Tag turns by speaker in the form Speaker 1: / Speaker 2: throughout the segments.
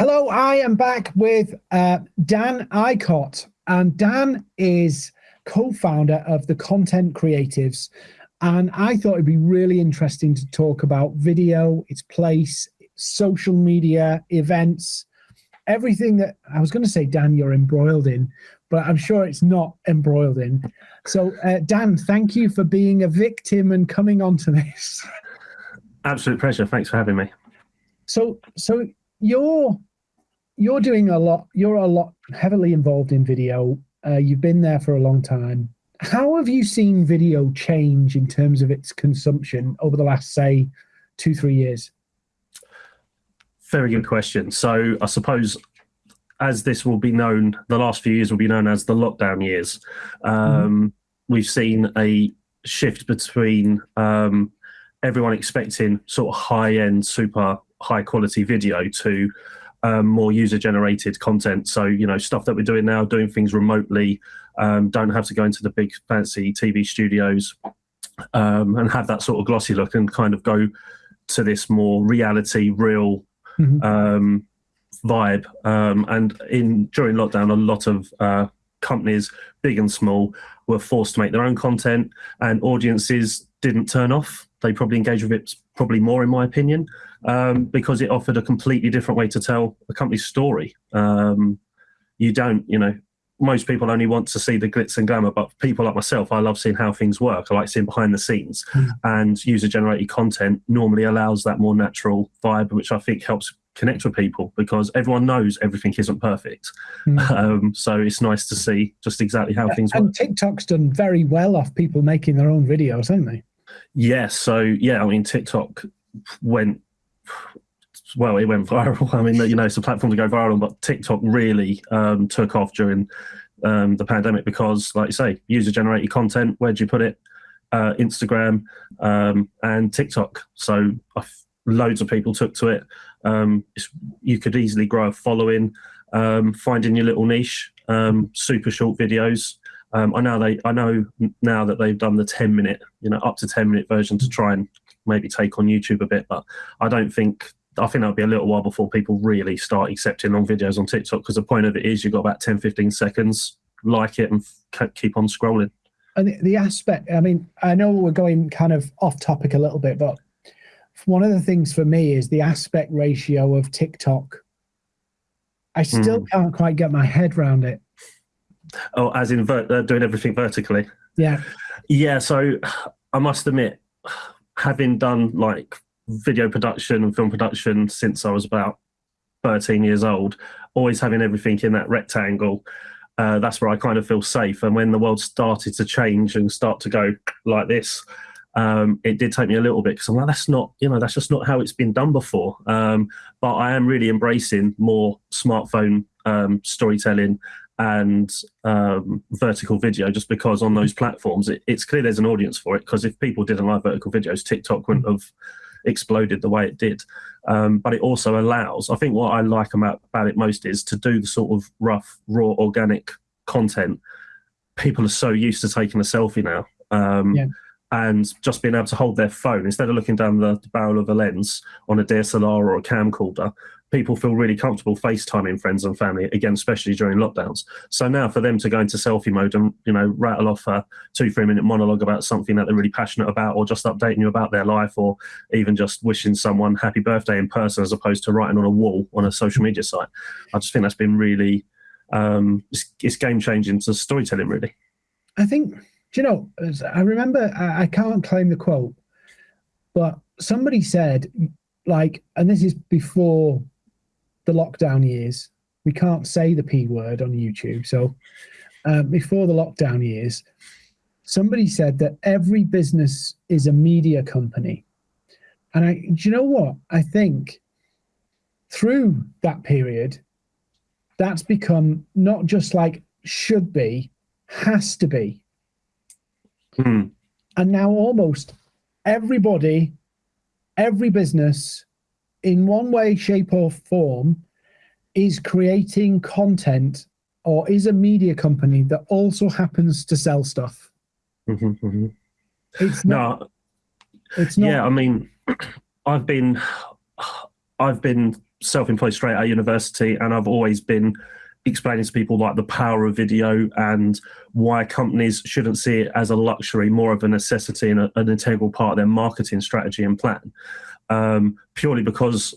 Speaker 1: Hello, I am back with uh, Dan Icott, and Dan is co-founder of the Content Creatives. And I thought it'd be really interesting to talk about video, its place, social media, events, everything that I was going to say, Dan, you're embroiled in, but I'm sure it's not embroiled in. So, uh, Dan, thank you for being a victim and coming onto this.
Speaker 2: Absolute pleasure. Thanks for having me.
Speaker 1: So, so you're you're doing a lot, you're a lot heavily involved in video. Uh, you've been there for a long time. How have you seen video change in terms of its consumption over the last, say, two, three years?
Speaker 2: Very good question. So I suppose as this will be known, the last few years will be known as the lockdown years. Um, mm-hmm. We've seen a shift between um, everyone expecting sort of high end, super high quality video to um, more user generated content. So, you know, stuff that we're doing now, doing things remotely, um, don't have to go into the big fancy TV studios um, and have that sort of glossy look and kind of go to this more reality, real mm-hmm. Um, vibe. Um, and in during lockdown, a lot of uh, companies, big and small, were forced to make their own content, and audiences didn't turn off. They probably engaged with it probably more, in my opinion um, because it offered a completely different way to tell a company's story. Um, you don't, you know, most people only want to see the glitz and glamour, but people like myself, I love seeing how things work. I like seeing behind the scenes, mm. and user generated content normally allows that more natural vibe, which I think helps connect with people because everyone knows everything isn't perfect. Mm. Um, so it's nice to see just exactly how
Speaker 1: yeah,
Speaker 2: things
Speaker 1: and
Speaker 2: work.
Speaker 1: TikTok's done very well off people making their own videos, haven't they?
Speaker 2: Yeah. So yeah, I mean, TikTok went well, it went viral. I mean, you know, it's a platform to go viral, but TikTok really um, took off during um, the pandemic because, like you say, user generated content. Where'd you put it? Uh, Instagram um, and TikTok. So loads of people took to it. Um, you could easily grow a following, um, finding your little niche. Um, super short videos. I know they. I know now that they've done the ten minute, you know, up to ten minute version to try and maybe take on YouTube a bit. But I don't think I think that'll be a little while before people really start accepting long videos on TikTok because the point of it is you've got about 10, 15 seconds, like it and keep on scrolling.
Speaker 1: And the, the aspect, I mean, I know we're going kind of off topic a little bit, but one of the things for me is the aspect ratio of TikTok. I still mm. can't quite get my head around it.
Speaker 2: Oh, as in ver- uh, doing everything vertically?
Speaker 1: Yeah.
Speaker 2: Yeah. So I must admit, having done like video production and film production since I was about 13 years old, always having everything in that rectangle. Uh, that's where I kind of feel safe. And when the world started to change and start to go like this, um, it did take me a little bit because I'm like, that's not, you know, that's just not how it's been done before. Um, but I am really embracing more smartphone um, storytelling and um, vertical video just because on those platforms it, it's clear there's an audience for it because if people didn't like vertical videos tiktok wouldn't have exploded the way it did um, but it also allows i think what i like about, about it most is to do the sort of rough raw organic content people are so used to taking a selfie now um, yeah. and just being able to hold their phone instead of looking down the, the barrel of a lens on a dslr or a camcorder people feel really comfortable FaceTiming friends and family again, especially during lockdowns. So now for them to go into selfie mode and you know rattle off a two three minute monologue about something that they're really passionate about, or just updating you about their life, or even just wishing someone happy birthday in person as opposed to writing on a wall on a social media site, I just think that's been really um, it's, it's game changing to storytelling. Really,
Speaker 1: I think. Do you know? I remember I, I can't claim the quote, but somebody said like, and this is before the lockdown years. We can't say the P word on YouTube. So uh, before the lockdown years, somebody said that every business is a media company. And I, do you know what? I think through that period, that's become not just like should be, has to be.
Speaker 2: Hmm.
Speaker 1: And now almost everybody, every business in one way, shape, or form, is creating content or is a media company that also happens to sell stuff.
Speaker 2: Mm-hmm, mm-hmm.
Speaker 1: It's not.
Speaker 2: No, it's not. Yeah, I mean, I've been, I've been self-employed straight out of university, and I've always been explaining to people like the power of video and why companies shouldn't see it as a luxury, more of a necessity and a, an integral part of their marketing strategy and plan. Um, purely because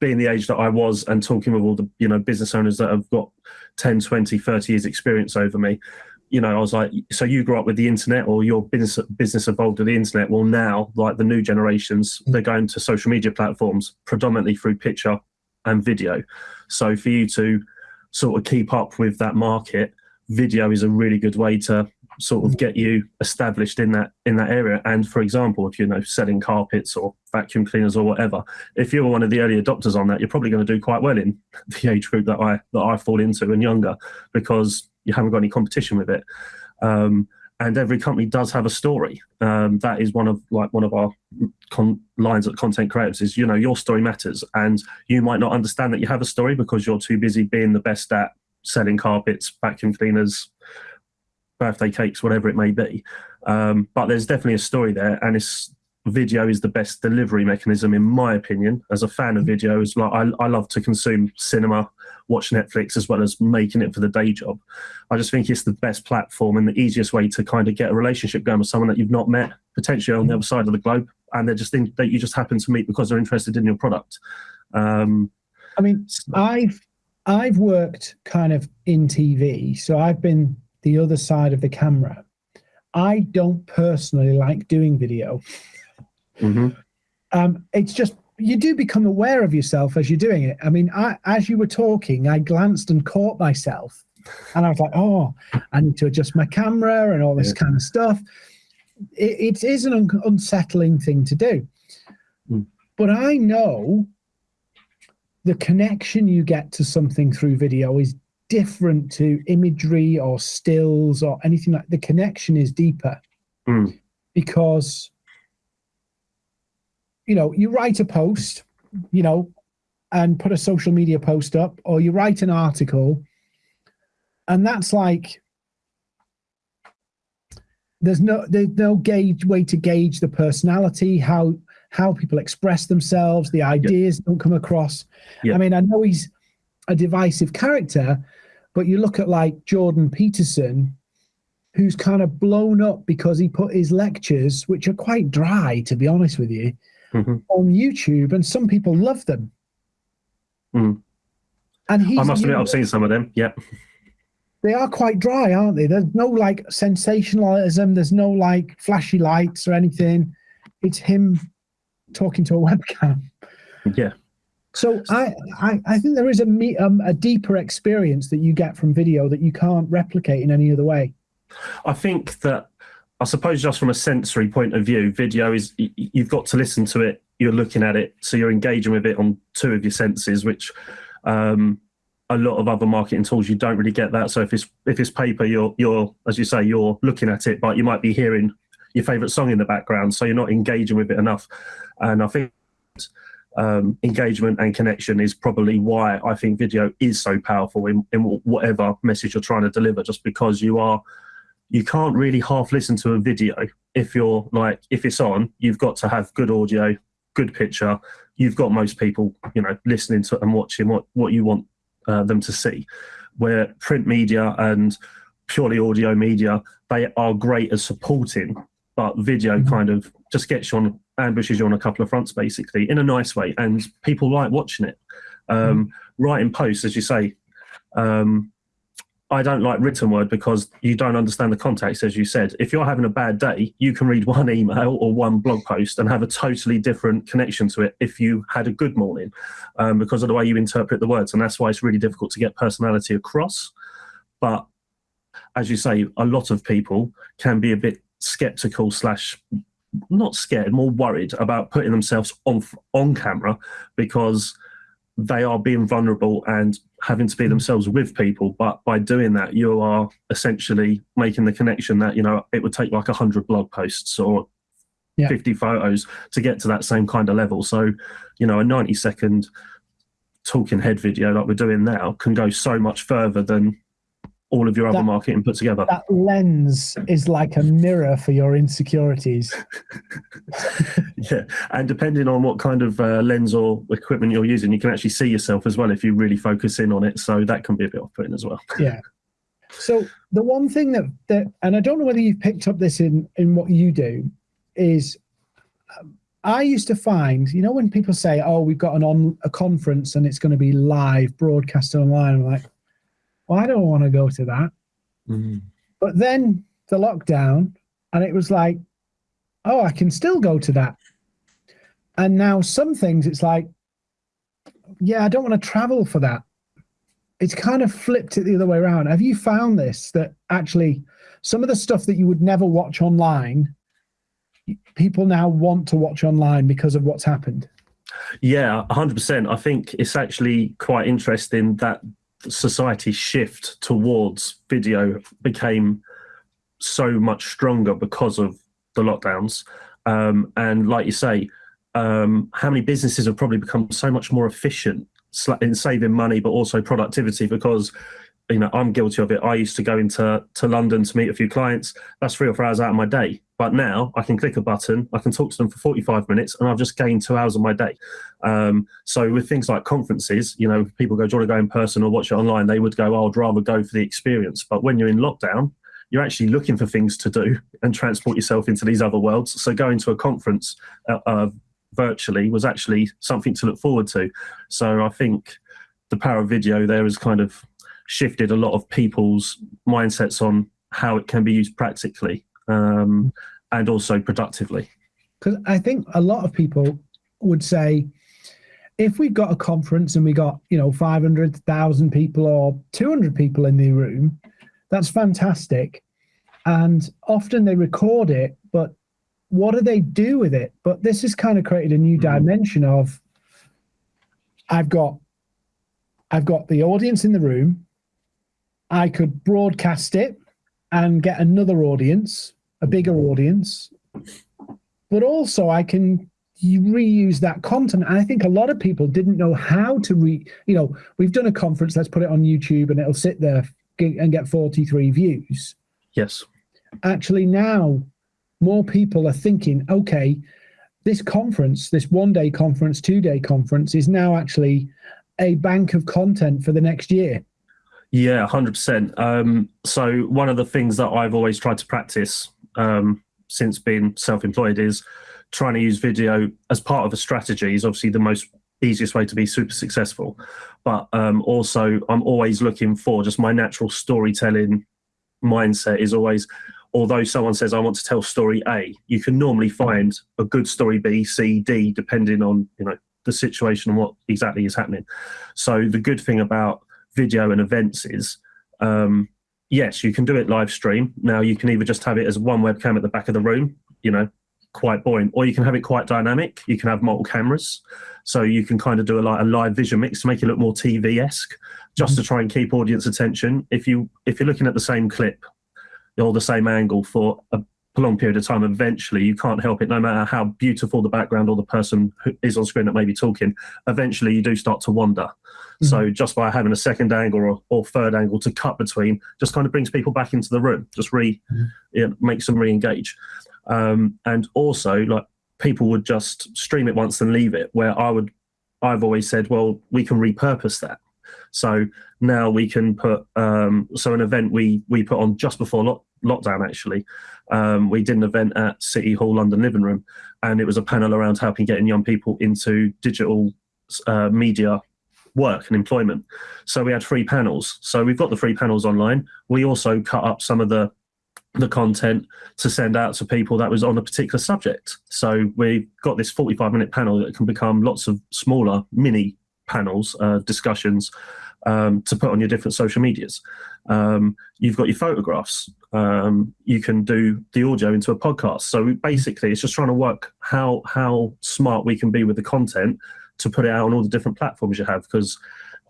Speaker 2: being the age that I was and talking with all the you know business owners that have got 10, 20, 30 years experience over me, you know, I was like, so you grew up with the internet or your business business evolved with the internet. Well, now, like the new generations, they're going to social media platforms predominantly through picture and video. So for you to sort of keep up with that market, video is a really good way to sort of get you established in that in that area. And for example, if you're know selling carpets or vacuum cleaners or whatever, if you're one of the early adopters on that, you're probably going to do quite well in the age group that I that I fall into and younger because you haven't got any competition with it. Um, and every company does have a story. Um, that is one of like one of our lines at content creators is you know your story matters, and you might not understand that you have a story because you're too busy being the best at selling carpets, vacuum cleaners, birthday cakes, whatever it may be. Um, but there's definitely a story there, and it's video is the best delivery mechanism in my opinion. As a fan of video, as like I, I love to consume cinema, watch Netflix as well as making it for the day job. I just think it's the best platform and the easiest way to kind of get a relationship going with someone that you've not met potentially on the other side of the globe, and they're just in, that you just happen to meet because they're interested in your product. Um,
Speaker 1: I mean, I've I've worked kind of in TV, so I've been the other side of the camera. I don't personally like doing video.
Speaker 2: Mm-hmm.
Speaker 1: Um, it's just you do become aware of yourself as you're doing it. I mean, I, as you were talking, I glanced and caught myself, and I was like, "Oh, I need to adjust my camera and all this yeah. kind of stuff." It, it is an un- unsettling thing to do,
Speaker 2: mm.
Speaker 1: but I know the connection you get to something through video is different to imagery or stills or anything like. The connection is deeper
Speaker 2: mm.
Speaker 1: because you know, you write a post, you know, and put a social media post up, or you write an article, and that's like there's no there's no gauge way to gauge the personality, how how people express themselves, the ideas yep. don't come across. Yep. I mean, I know he's a divisive character, but you look at like Jordan Peterson, who's kind of blown up because he put his lectures, which are quite dry, to be honest with you,
Speaker 2: mm-hmm.
Speaker 1: on YouTube, and some people love them.
Speaker 2: Mm.
Speaker 1: And he's,
Speaker 2: I must admit, I've seen some of them. Yeah,
Speaker 1: they are quite dry, aren't they? There's no like sensationalism. There's no like flashy lights or anything. It's him talking to a webcam.
Speaker 2: Yeah.
Speaker 1: So I, I, I think there is a me, um, a deeper experience that you get from video that you can't replicate in any other way.
Speaker 2: I think that I suppose just from a sensory point of view, video is you've got to listen to it. You're looking at it, so you're engaging with it on two of your senses, which um, a lot of other marketing tools you don't really get that. So if it's if it's paper, you're you're as you say you're looking at it, but you might be hearing your favorite song in the background, so you're not engaging with it enough. And I think um, engagement and connection is probably why I think video is so powerful in, in whatever message you're trying to deliver, just because you are you can't really half listen to a video if you're like if it's on you've got to have good audio good picture you've got most people you know listening to and watching what what you want uh, them to see where print media and purely audio media they are great at supporting but video mm-hmm. kind of just gets you on ambushes you on a couple of fronts basically in a nice way and people like watching it um, mm-hmm. writing posts as you say um, I don't like written word because you don't understand the context, as you said. If you're having a bad day, you can read one email or one blog post and have a totally different connection to it if you had a good morning um, because of the way you interpret the words. And that's why it's really difficult to get personality across. But as you say, a lot of people can be a bit skeptical slash not scared, more worried about putting themselves on on camera because they are being vulnerable and having to be themselves with people but by doing that you are essentially making the connection that you know it would take like 100 blog posts or yeah. 50 photos to get to that same kind of level so you know a 90 second talking head video like we're doing now can go so much further than all of your other
Speaker 1: That-
Speaker 2: marketing put together.
Speaker 1: That lens is like a mirror for your insecurities.
Speaker 2: Yeah, and depending on what kind of uh, lens or equipment you're using, you can actually see yourself as well if you really focus in on it. So that can be a bit off-putting as well.
Speaker 1: yeah. So the one thing that that, and I don't know whether you've picked up this in in what you do, is um, I used to find, you know, when people say, "Oh, we've got an on a conference and it's going to be live broadcast online," I'm like, "Well, I don't want to go to that." Mm-hmm. But then the lockdown, and it was like, "Oh, I can still go to that." And now some things, it's like, "Yeah, I don't want to travel for that." it's kind of flipped it the other way around. Have you found this that actually some of the stuff that you would never watch online, people now want to watch online because of what's happened?
Speaker 2: Yeah, 100%. I think it's actually quite interesting that society's shift towards video became so much stronger because of the lockdowns. Um, and like you say, um, how many businesses have probably become so much more efficient in saving money, but also productivity because you know I'm guilty of it. I used to go into to London to meet a few clients. That's three or four hours out of my day. But now I can click a button, I can talk to them for 45 minutes, and I've just gained two hours of my day. Um, so with things like conferences, you know, people go, "Do you want to go in person or watch it online?" They would go, oh, "I'd rather go for the experience." But when you're in lockdown, you're actually looking for things to do and transport yourself into these other worlds. So going to a conference uh, uh, virtually was actually something to look forward to. So I think the power of video there is kind of shifted a lot of people's mindsets on how it can be used practically um, and also productively.
Speaker 1: Because I think a lot of people would say, if we got a conference and we got you know 500,000 people or 200 people in the room, that's fantastic. And often they record it, but what do they do with it? But this has kind of created a new
Speaker 2: Mhm.
Speaker 1: dimension of I've got I've got the audience in the room. I could broadcast it and get another audience, a bigger audience. But also I can reuse that content. And I think a lot of people didn't know how to re you know, we've done a conference, let's put it on YouTube and it'll sit there and get 43 views
Speaker 2: Yes.
Speaker 1: actually now more people are thinking okay this conference this one day conference two day conference is now actually a bank of content for the next year
Speaker 2: Yeah, hundred percent. Um, so one of the things that I've always tried to practice um, since being self-employed is trying to use video as part of a strategy. Is obviously the most easiest way to be super successful, but um, also I'm always looking for just my natural storytelling mindset is always. Although someone says I want to tell story A, you can normally find a good story B, C, D, depending on you know the situation and what exactly is happening. So the good thing about video and events is um, yes, you can do it live stream. Now you can either just have it as one webcam at the back of the room, you know, quite boring, or you can have it quite dynamic. You can have multiple cameras, so you can kind of do a like a live vision mix to make it look more TV esque, just to try and keep audience attention. If you if you're looking at the same clip or the same angle for a prolonged period of time, eventually you can't help it. No matter how beautiful the background or the person who is on screen that may be talking, eventually you do start to wander. So just by having a second angle or, or third angle to cut between, just kind of brings people back into the room, just re
Speaker 1: Mhm.
Speaker 2: you know, makes them re-engage. Um, and also, like people would just stream it once and leave it. Where I would, I've always said, well, we can repurpose that. So now we can put um, so an event we we put on just before lock, lockdown. Actually, um, we did an event at City Hall London Living Room, and it was a panel around helping getting young people into digital uh, media work and employment. So we had three panels. So we've got the three panels online. We also cut up some of the the content to send out to people that was on a particular subject. So we've got this 45 minute panel that can become lots of smaller mini panels, uh, discussions um, to put on your different social medias. Um, you've got your photographs. Um, you can do the audio into a podcast. So basically, it's just trying to work how how smart we can be with the content to put it out on all the different platforms you have. Because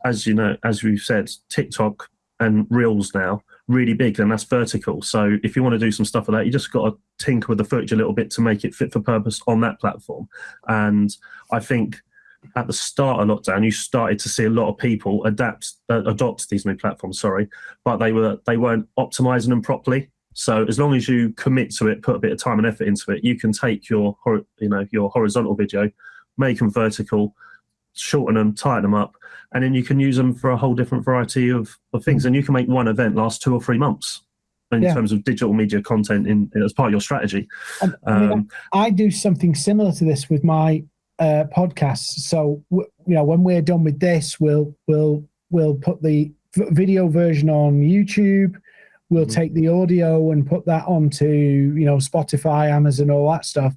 Speaker 2: as you know, as we've said, TikTok and Reels now really big, and that's vertical. So if you want to do some stuff like that, you just got to tinker with the footage a little bit to make it fit for purpose on that platform. And I think at the start of lockdown, you started to see a lot of people adapt, uh, adopt these new platforms. Sorry, but they were they weren't optimizing them properly. So as long as you commit to it, put a bit of time and effort into it, you can take your you know your horizontal video, make them vertical, shorten them, tighten them up, and then you can use them for a whole different variety of, of things. And you can make one event last two or three months in
Speaker 1: Yeah.
Speaker 2: terms of digital media content in, as part of your strategy.
Speaker 1: I, mean,
Speaker 2: Um,
Speaker 1: I do something similar to this with my uh, podcasts. So you know, when we're done with this, we'll we'll we'll put the video version on YouTube. We'll
Speaker 2: Mhm.
Speaker 1: take the audio and put that onto you know Spotify, Amazon, all that stuff,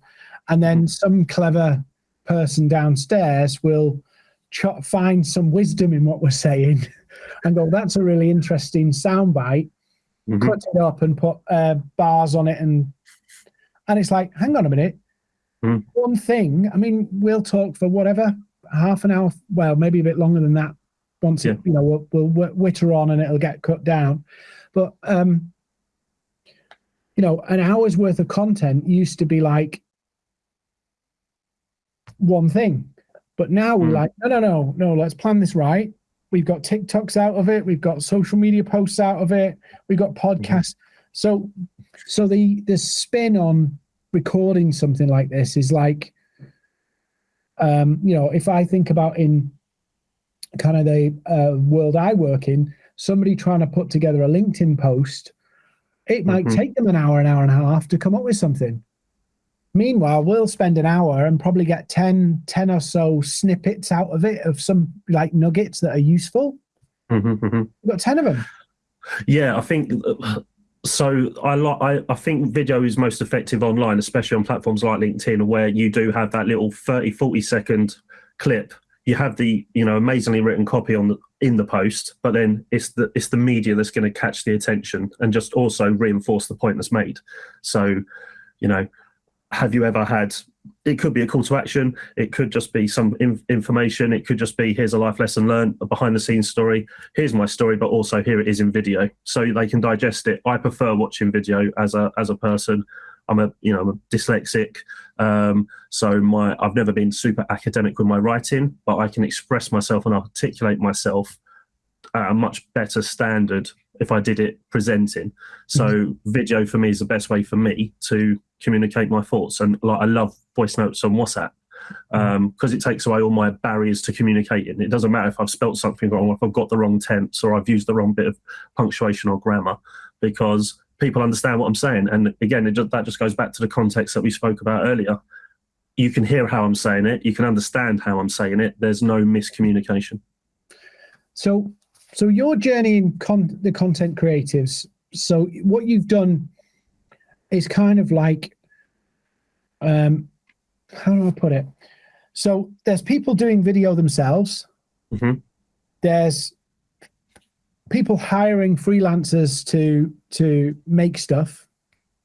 Speaker 1: and then some clever person downstairs will find some wisdom in what we're saying, and go, "That's a really interesting soundbite."
Speaker 2: mhm.
Speaker 1: cut it up and put uh, bars on it and and it's like hang on a minute
Speaker 2: Hmm.
Speaker 1: one thing i mean we'll talk for whatever half an hour well maybe a bit longer than that once it,
Speaker 2: Yeah.
Speaker 1: you know we'll, we'll witter on and it'll get cut down. But um you know an hour's worth of content used to be like one thing. But now we're
Speaker 2: Hmm.
Speaker 1: like no no no no let's plan this right. We've got tiktoks out of it. We've got social media posts out of it. We've got podcasts. So so the the spin on recording something like this is like um you know if i think about in kind of the uh, world i work in somebody trying to put together a linkedin post it might
Speaker 2: Mhm.
Speaker 1: take them an hour an hour and a half to come up with something meanwhile we'll spend an hour and probably get 10 10 or so snippets out of it of some like nuggets that are useful
Speaker 2: Mhm, mhm.
Speaker 1: we've got 10 of them
Speaker 2: Yeah, I think so. I like. I, I think video is most effective online, especially on platforms like LinkedIn, where you do have that little 30, 40 second clip. You have the you know amazingly written copy on the in the post, but then it's the it's the media that's going to catch the attention and just also reinforce the point that's made. So, you know, have you ever had? It could be a call to action. It could just be some in, information. It could just be here's a life lesson learned, a behind the scenes story here's my story, but also here it is in video, so they can digest it. I prefer watching video as a as a person. I'm a you know I'm a dyslexic, um, so my I've never been super academic with my writing, but I can express myself and articulate myself at a much better standard if I did it presenting. So mm-hmm. video for me is the best way for me to communicate my thoughts, and like I love voice notes on WhatsApp mm-hmm. um, because it takes away all my barriers to communicating. It doesn't matter if I've spelt something wrong, if I've got the wrong tense, or I've used the wrong bit of punctuation or grammar, because people understand what I'm saying. And again, it just, that just goes back to the context that we spoke about earlier. You can hear how I'm saying it. You can understand how I'm saying it. There's no miscommunication.
Speaker 1: So, so your journey in con- the content creatives. So, what you've done is kind of like, um, how do I put it? So, there's people doing video themselves.
Speaker 2: Mhm.
Speaker 1: There's people hiring freelancers to to make stuff.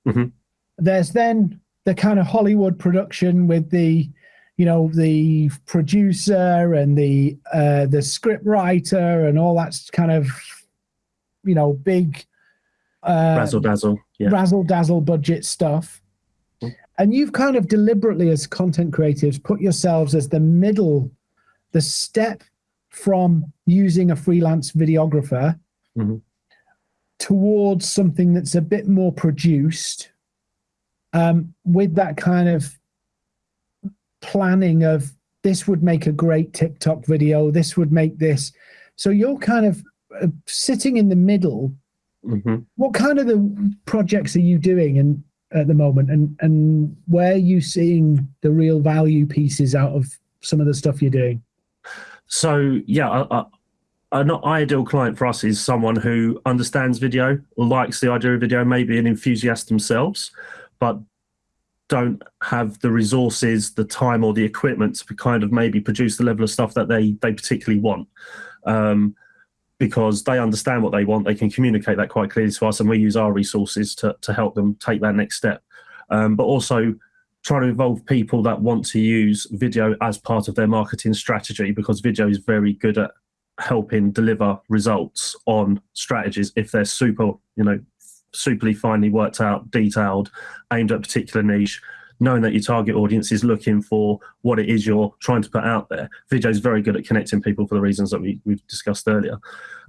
Speaker 2: Mhm.
Speaker 1: There's then the kind of Hollywood production with the you know the producer and the uh, the script writer and all that's kind of you know big uh,
Speaker 2: Razzle dazzle. Yeah.
Speaker 1: razzle dazzle budget stuff.
Speaker 2: Mm.
Speaker 1: And you've kind of deliberately, as content creatives, put yourselves as the middle, the step from using a freelance videographer
Speaker 2: Mhm.
Speaker 1: towards something that's a bit more produced um, with that kind of planning of this would make a great TikTok video, this would make this. So you're kind of uh, sitting in the middle.
Speaker 2: Hmm
Speaker 1: what kind of the projects are you doing and at the moment? And and where are you seeing the real value pieces out of some of the stuff you're doing?
Speaker 2: So yeah, I, I, an ideal client for us is someone who understands video, likes the idea of video, maybe an enthusiast themselves, but don't have the resources, the time, or the equipment to kind of maybe produce the level of stuff that they they particularly want. Um, because they understand what they want, they can communicate that quite clearly to us, and we use our resources to to help them take that next step. Um, but also trying to involve people that want to use video as part of their marketing strategy because video is very good at helping deliver results on strategies if they're super, you know, superly finely worked out, detailed, aimed at a particular niche. knowing that your target audience is looking for what it is you're trying to put out there. Video is very good at connecting people for the reasons that we, we've discussed earlier.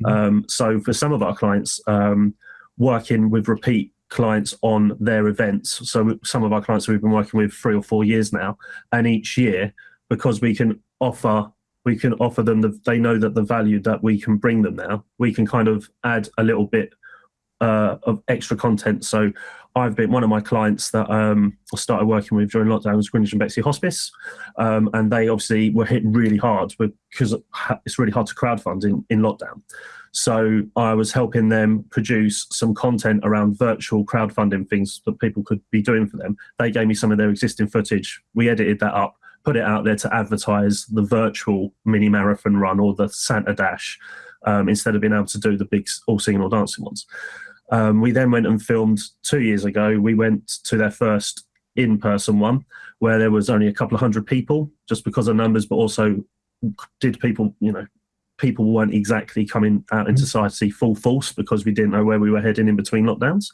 Speaker 2: Mm-hmm. Um, so for some of our clients, um, working with repeat clients on their events. So some of our clients we've been working with three or four years now, and each year because we can offer we can offer them the they know that the value that we can bring them now we can kind of add a little bit uh, of extra content so i've been one of my clients that um, i started working with during lockdown was greenwich and bexley hospice um, and they obviously were hit really hard because it's really hard to crowdfund in, in lockdown so I was helping them produce some content around virtual crowdfunding things that people could be doing for them. They gave me some of their existing footage. We edited that up, put it out there to advertise the virtual mini marathon run or the Santa Dash um, instead of being able to do the big all singing or dancing ones. Um, we then went and filmed two years ago. We went to their first in person one where there was only a couple of hundred people just because of numbers, but also did people, you know, people weren't exactly coming out into society full force because we didn't know where we were heading in between lockdowns.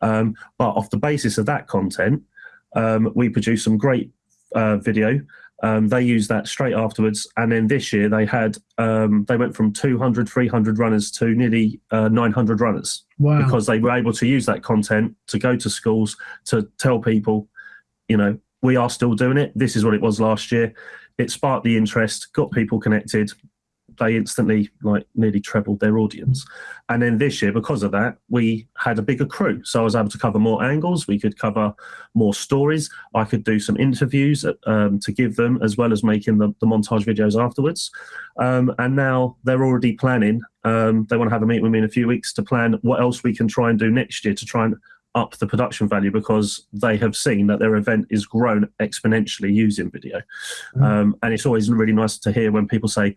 Speaker 2: Um, but off the basis of that content, um, we produced some great uh, video. Um, they used that straight afterwards, and then this year they had um, they went from 200, 300 runners to nearly uh, 900 runners wow. because they were able to use that content to go to schools to tell people, you know, we are still doing it. This is what it was last year. It sparked the interest, got people connected, they instantly like nearly trebled their audience. And then this year, because of that, we had a bigger crew. So I was able to cover more angles. We could cover more stories. I could do some interviews um, to give them, as well as making the, the montage videos afterwards. Um, and now they're already planning. Um, they want to have a meeting with me in a few weeks to plan what else we can try and do next year to try and up the production value because they have seen that their event is grown exponentially using video. Mm. Um, and it's always really nice to hear when people say,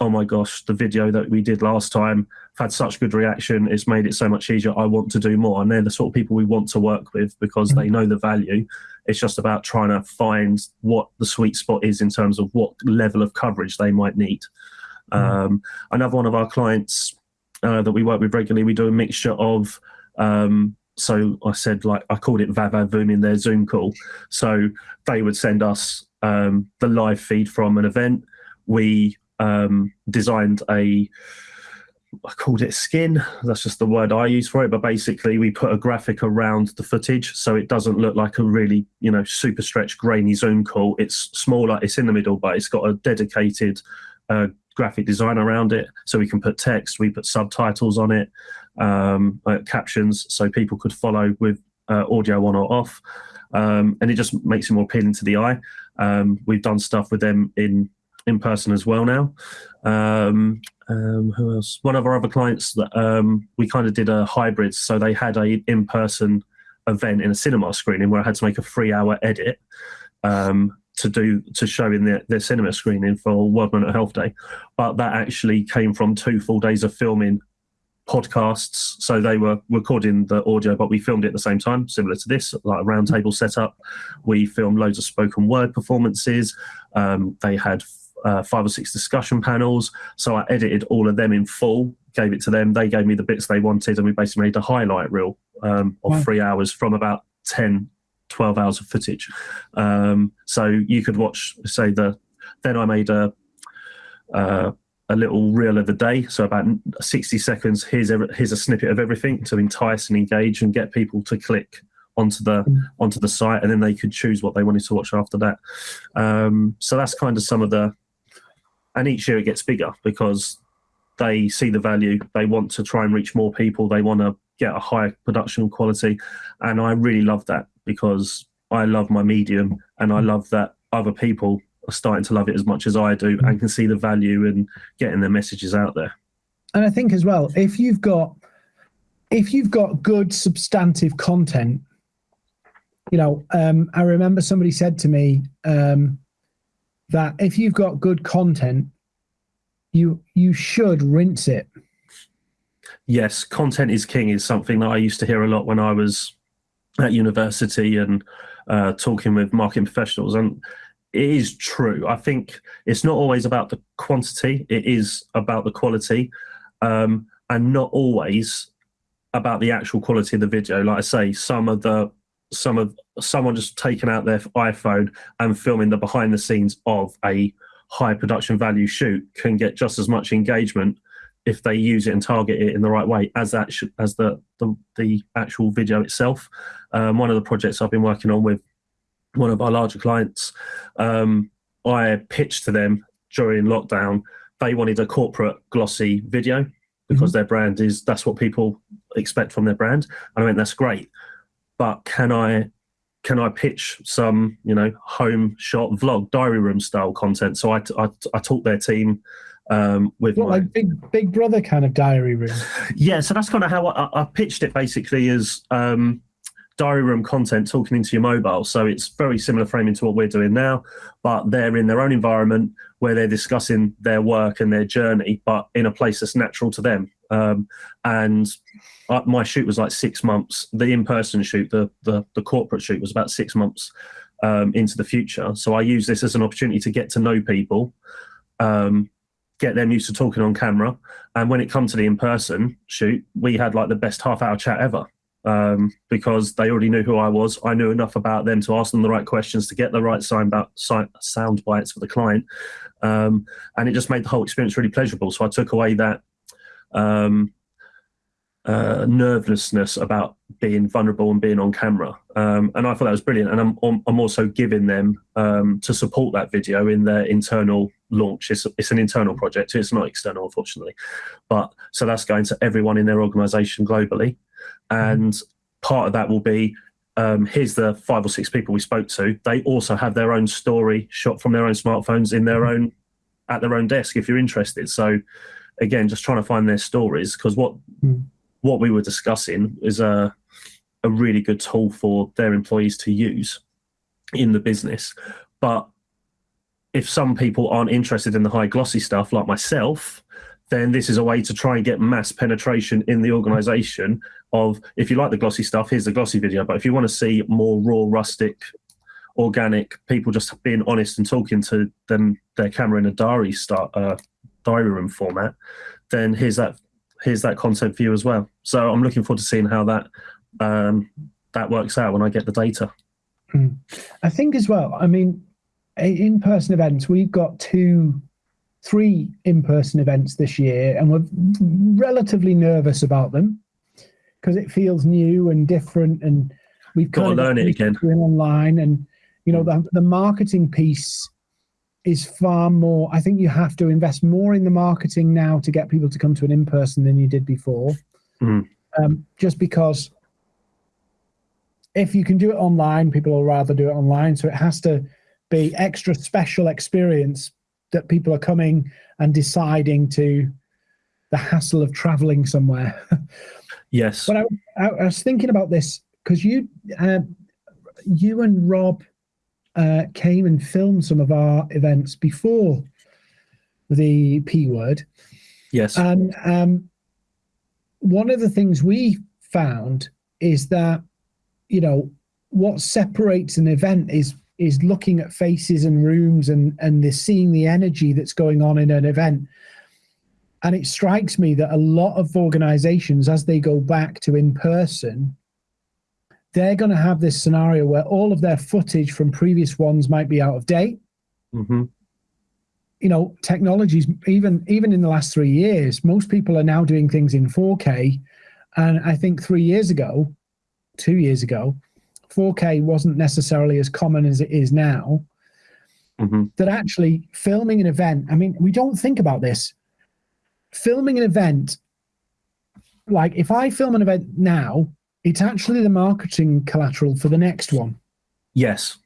Speaker 2: oh my gosh, the video that we did last time had such good reaction. It's made it so much easier. I want to do more. And they're the sort of people we want to work with because they know the value. It's just about trying to find what the sweet spot is in terms of what level of coverage they might need. Mm. Um, another one of our clients uh, that we work with regularly, we do a mixture of. Um, so I said, like, I called it Vavavoom in their Zoom call. So they would send us um, the live feed from an event. We um, designed a I called it skin. That's just the word I use for it. But basically, we put a graphic around the footage so it doesn't look like a really, you know, super stretched, grainy Zoom call. It's smaller, it's in the middle, but it's got a dedicated uh, graphic design around it. So we can put text, we put subtitles on it, um, uh, captions, so people could follow with uh, audio on or off. Um, and it just makes it more appealing to the eye. Um, we've done stuff with them in in person as well now. Um, um, who else? One of our other clients that um, we kind of did a hybrid. So they had a in person event in a cinema screening where I had to make a three hour edit um, to do to show in their, their cinema screening for World Mental Health Day. But that actually came from two full days of filming podcasts. So they were recording the audio, but we filmed it at the same time, similar to this, like a roundtable setup. We filmed loads of spoken word performances. Um, they had uh, five or six discussion panels. So I edited all of them in full, gave it to them. They gave me the bits they wanted, and we basically made a highlight reel um, of wow. three hours from about 10, 12 hours of footage. Um, so you could watch, say, the. Then I made a. Uh, a little reel of the day, so about 60 seconds. Here's a, here's a snippet of everything to entice and engage and get people to click onto the mm. onto the site, and then they could choose what they wanted to watch after that. Um, so that's kind of some of the and each year it gets bigger because they see the value. They want to try and reach more people. They want to get a higher production quality. And i really love that because i love my medium and i love that other people are starting to love it as much as i do and can see the value in getting their messages out there.
Speaker 1: And i think as well if you've got if you've got good substantive content you know um, i remember somebody said to me um, that if you've got good content, you you should rinse it.
Speaker 2: Yes, content is king is something that I used to hear a lot when I was at university and uh, talking with marketing professionals, and it is true. I think it's not always about the quantity; it is about the quality, um, and not always about the actual quality of the video. Like I say, some of the some of someone just taking out their iPhone and filming the behind the scenes of a high production value shoot can get just as much engagement if they use it and target it in the right way as that as the, the the actual video itself. Um, one of the projects I've been working on with one of our larger clients, um, I pitched to them during lockdown. They wanted a corporate glossy video because their brand is that's what people expect from their brand. And I went, that's great, but can I can I pitch some you know home shot vlog diary room style content? So I I, I taught their team um, with
Speaker 1: What,
Speaker 2: my
Speaker 1: like big Big Brother kind of diary room.
Speaker 2: yeah, so that's kind of how I, I pitched it basically as um, diary room content talking into your mobile. So it's very similar framing to what we're doing now, but they're in their own environment where they're discussing their work and their journey, but in a place that's natural to them. Um, and uh, my shoot was like six months. The in-person shoot, the the, the corporate shoot, was about six months um, into the future. So I use this as an opportunity to get to know people. Um, get them used to talking on camera. And when it come to the in-person shoot, we had like the best half-hour chat ever um, because they already knew who I was. I knew enough about them to ask them the right questions to get the right sign about, sound bites for the client, um, and it just made the whole experience really pleasurable. So I took away that um, uh, nervousness about being vulnerable and being on camera, um, and I thought that was brilliant. And I'm I'm also giving them um, to support that video in their internal launch. It's, it's an internal project. It's not external, unfortunately. But so that's going to everyone in their organization globally. And part of that will be um, here's the five or six people we spoke to. They also have their own story shot from their own smartphones in their own at their own desk if you're interested. So again, just trying to find their stories because what
Speaker 1: Mm.
Speaker 2: what we were discussing is a a really good tool for their employees to use in the business. But if some people aren't interested in the high glossy stuff like myself, then this is a way to try and get mass penetration in the organization of if you like the glossy stuff, here's the glossy video. But if you want to see more raw, rustic, organic people just being honest and talking to them their camera in a diary start uh, diary room format, then here's that here's that content for you as well. So I'm looking forward to seeing how that um, that works out when I get the data.
Speaker 1: I think as well. I mean, in person events, we've got two, three in person events this year, and we're relatively nervous about them because it feels new and different. And we've
Speaker 2: Gotta learn it again.
Speaker 1: doing online, and you know, the, the marketing piece is far more. I think you have to invest more in the marketing now to get people to come to an in person than you did before.
Speaker 2: Mhm.
Speaker 1: Um, just because if you can do it online, people will rather do it online. So it has to be extra special experience that people are coming and deciding to the hassle of traveling somewhere.
Speaker 2: Yes.
Speaker 1: but I, I, I was thinking about this because you, uh, you and Rob uh, came and filmed some of our events before the P word.
Speaker 2: Yes.
Speaker 1: And um, one of the things we found is that, you know, what separates an event is is looking at faces and rooms and and the seeing the energy that's going on in an event. And it strikes me that a lot of organizations, as they go back to in person, they're going to have this scenario where all of their footage from previous ones might be out of date.
Speaker 2: Hmm
Speaker 1: you know technologies even even in the last three years most people are now doing things in 4k and i think three years ago two years ago 4k wasn't necessarily as common as it is now.
Speaker 2: Hmm
Speaker 1: that actually filming an event i mean we don't think about this. Filming an event like if i film an event now it's actually the marketing collateral for the next one
Speaker 2: Yes.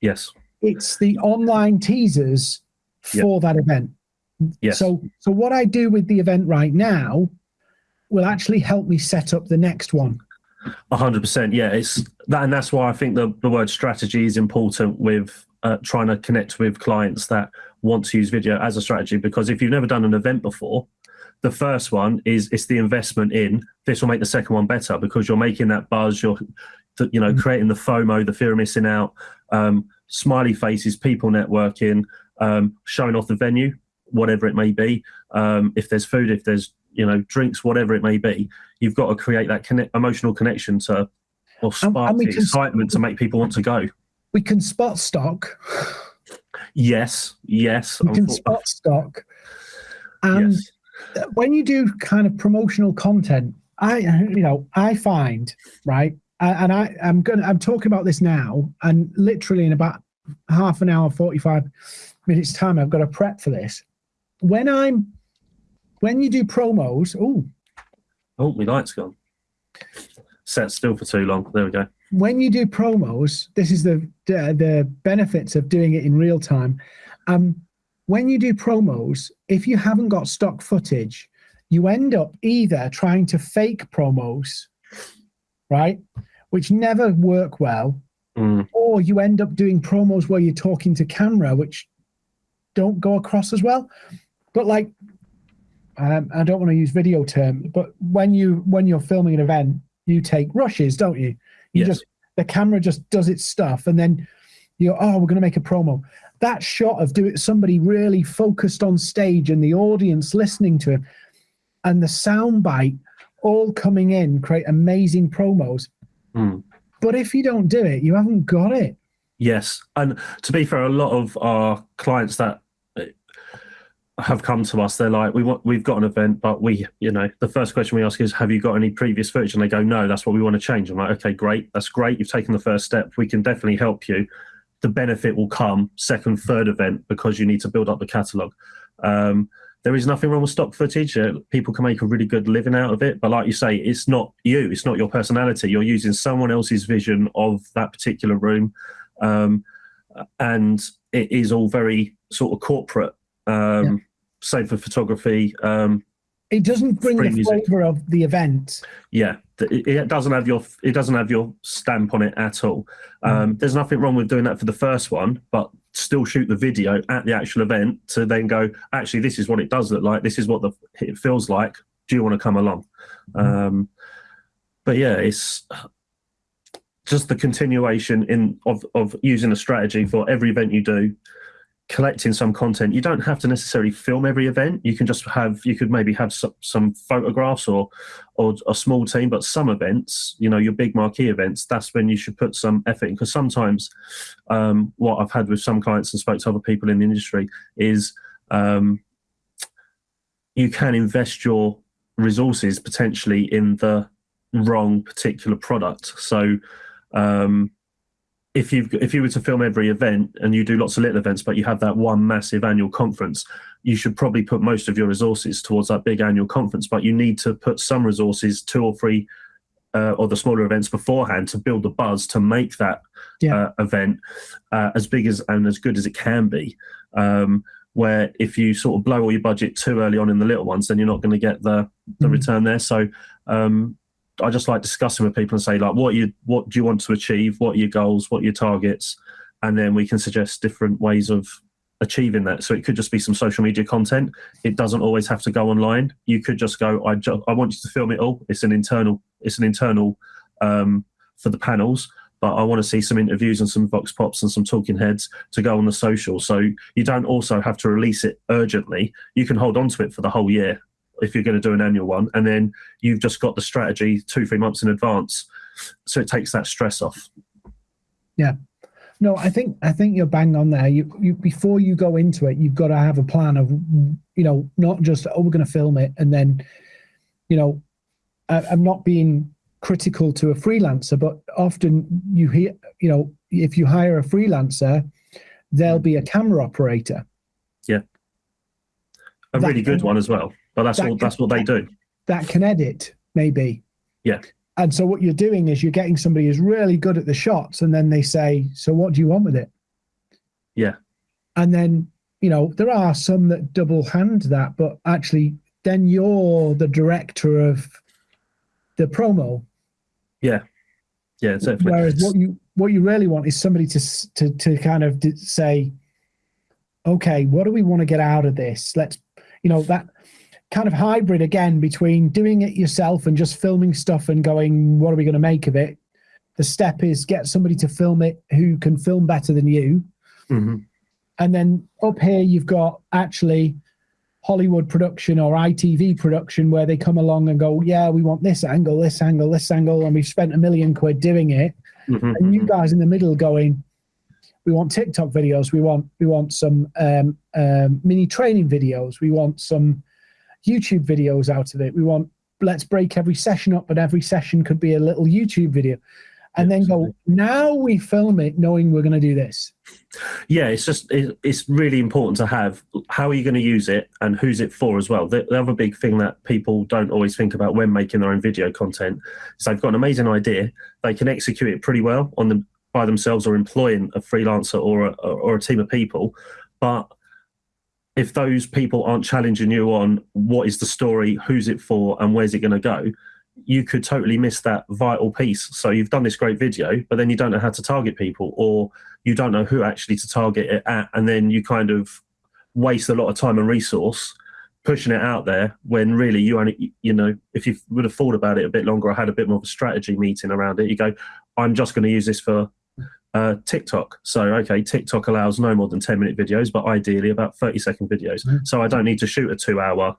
Speaker 2: Yes.
Speaker 1: it's the online teasers
Speaker 2: Yep.
Speaker 1: for that event
Speaker 2: Yes.
Speaker 1: So, so what I do with the event right now will actually help me set up the next one.
Speaker 2: A hundred percent. Yeah, it's that, and that's why I think the, the word strategy is important with uh, trying to connect with clients that want to use video as a strategy. Because if you've never done an event before, the first one is it's the investment in. This will make the second one better because you're making that buzz. You're, you know,
Speaker 1: Mm.
Speaker 2: creating the FOMO, the fear of missing out, um, smiley faces, people networking, um, showing off the venue, whatever it may be. Um, if there's food, if there's you know drinks, whatever it may be, you've got to create that connect, emotional connection to or spark
Speaker 1: and we
Speaker 2: the excitement to make people want to go.
Speaker 1: We can spot stock.
Speaker 2: Yes, yes.
Speaker 1: We can spot stock. And
Speaker 2: yes.
Speaker 1: When you do kind of promotional content, I you know I find right, and I I'm gonna I'm talking about this now, and literally in about half an hour, forty five minutes time, I've got to prep for this. When I'm when you do promos, oh,
Speaker 2: Oh, my light's gone. Set still for too long. There we go.
Speaker 1: when you do promos, this is the the, the benefits of doing it in real time. Um, when you do promos, if you haven't got stock footage, you end up either trying to fake promos, right, which never work well,
Speaker 2: Mm,
Speaker 1: or you end up doing promos where you're talking to camera, which don't go across as well. But like, um, I don't want to use video term, but when you when you're filming an event, you take rushes, don't you? You
Speaker 2: Yes.
Speaker 1: just the camera just does its stuff, and then you go, oh, we're going to make a promo. That shot of do it somebody really focused on stage and the audience listening to him, and the sound bite all coming in create amazing promos.
Speaker 2: mm.
Speaker 1: But if you don't do it, you haven't got it.
Speaker 2: Yes, and to be fair, a lot of our clients that uh, have come to us, they're like, "We want, we've got an event, but we, you know, the first question we ask is, have you got any previous footage?" And they go, "No, that's what we want to change." I'm like, "Okay, great, that's great. You've taken the first step. We can definitely help you. The benefit will come second, third event because you need to build up the catalog." Um, there is nothing wrong with stock footage. Uh, people can make a really good living out of it, but like you say, it's not you. It's not your personality. You're using someone else's vision of that particular room um, and it is all very sort of corporate. Um,
Speaker 1: Yeah.
Speaker 2: Same for photography. Um,
Speaker 1: It doesn't bring the
Speaker 2: music.
Speaker 1: flavor of the event.
Speaker 2: yeah, it, doesn't have your it doesn't have your stamp on it at all. Um, There's nothing wrong with doing that for the first one, but still shoot the video at the actual event to then go. Actually, this is what it does look like. This is what the it feels like. Do you want to come along? Um, but yeah, it's just the continuation in of of using a strategy for every event you do collecting some content you don't have to necessarily film every event. You can just have you could maybe have some, some photographs or or a small team but some events you know your big marquee events that's when you should put some effort in. Because sometimes um, what i've had with some clients and spoke to other people in the industry is um, you can invest your resources potentially in the wrong particular product. So um, if you if you were to film every event and you do lots of little events, but you have that one massive annual conference, you should probably put most of your resources towards that big annual conference. But you need to put some resources, two or three, uh, or the smaller events beforehand to build the buzz to make that
Speaker 1: Yeah.
Speaker 2: uh, event uh, as big as and as good as it can be. Um, where if you sort of blow all your budget too early on in the little ones, then you're not going to get the the
Speaker 1: Mhm.
Speaker 2: return there. So um, I just like discussing with people and say like, what you what do you want to achieve? What are your goals? What are your targets? And then we can suggest different ways of achieving that. So it could just be some social media content. It doesn't always have to go online. You could just go, I ju- I want you to film it all. It's an internal. It's an internal um, for the panels. But I want to see some interviews and some vox pops and some talking heads to go on the social. So you don't also have to release it urgently. You can hold on to it for the whole year if you're going to do an annual one, and then you've just got the strategy two, three months in advance. So it takes that stress off.
Speaker 1: Yeah, no, I think I think you're bang on there. You, you before you go into it, you've got to have a plan of, you know, not just oh we're going to film it and then, you know, I, I'm not being critical to a freelancer, but often you hear, you know, if you hire a freelancer, there'll be a camera operator.
Speaker 2: Yeah, a
Speaker 1: That
Speaker 2: really good one as well. But that's
Speaker 1: that
Speaker 2: all.
Speaker 1: can-
Speaker 2: That's what they do.
Speaker 1: that can edit maybe
Speaker 2: Yeah.
Speaker 1: and so what you're doing is you're getting somebody who's really good at the shots and then they say so what do you want with it
Speaker 2: Yeah.
Speaker 1: and then you know there are some that double hand that but actually then you're the director of the promo
Speaker 2: Yeah, Yeah, definitely.
Speaker 1: whereas what you what you really want is somebody to to to kind of say okay what do we want to get out of this let's you know that kind of hybrid again between doing it yourself and just filming stuff and going what are we going to make of it the step is get somebody to film it who can film better than you
Speaker 2: Mhm.
Speaker 1: and then up here you've got actually Hollywood production or ITV production where they come along and go, yeah, we want this angle, this angle, this angle, and we've spent a million quid doing it.
Speaker 2: Mhm,
Speaker 1: And you
Speaker 2: mhm.
Speaker 1: guys in the middle going, we want TikTok videos, we want we want some um, um, mini training videos, we want some YouTube videos out of it. We want let's break every session up, but every session could be a little YouTube video. And
Speaker 2: Yeah,
Speaker 1: then go, now we film it knowing we're going to do this.
Speaker 2: yeah it's just it, it's really important to have how are you going to use it and who's it for as well the, the other big thing that people don't always think about when making their own video content is they've got an amazing idea they can execute it pretty well on them by themselves or employing a freelancer or a, or a team of people but if those people aren't challenging you on what is the story who's it for and where's it going to go you could totally miss that vital piece. So you've done this great video but then you don't know how to target people or you don't know who actually to target it at, and then you kind of waste a lot of time and resource pushing it out there when really you only, you know, if you would have thought about it a bit longer or had a bit more of a strategy meeting around it, you go, I'm just going to use this for uh, TikTok. So, okay, TikTok allows no more than 10 minute videos, but ideally about 30 second videos.
Speaker 1: Mhm.
Speaker 2: So I don't need to shoot a two hour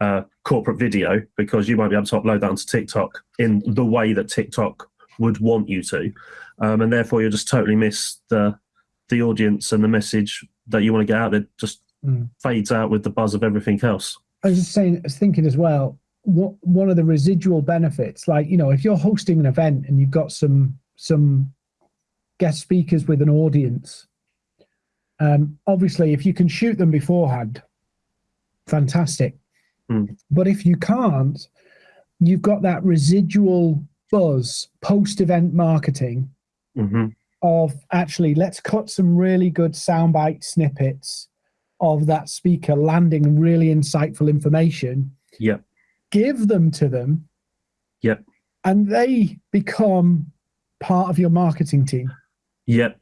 Speaker 2: uh, corporate video because you won't be able to upload that onto TikTok in the way that TikTok would want you to um, and therefore you'll just totally miss the the audience and the message that you want to get out there just
Speaker 1: Mm.
Speaker 2: fades out with the buzz of everything else
Speaker 1: I was just saying, I was thinking as well, what one of the residual benefits, like you know, if you're hosting an event and you've got some some guest speakers with an audience, um, obviously, if you can shoot them beforehand, fantastic.
Speaker 2: Mm.
Speaker 1: But if you can't, you've got that residual buzz post-event marketing
Speaker 2: hmm
Speaker 1: of actually let's cut some really good soundbite snippets of that speaker landing really insightful information
Speaker 2: Yep.
Speaker 1: give them to them
Speaker 2: Yep.
Speaker 1: and they become part of your marketing team
Speaker 2: Yep,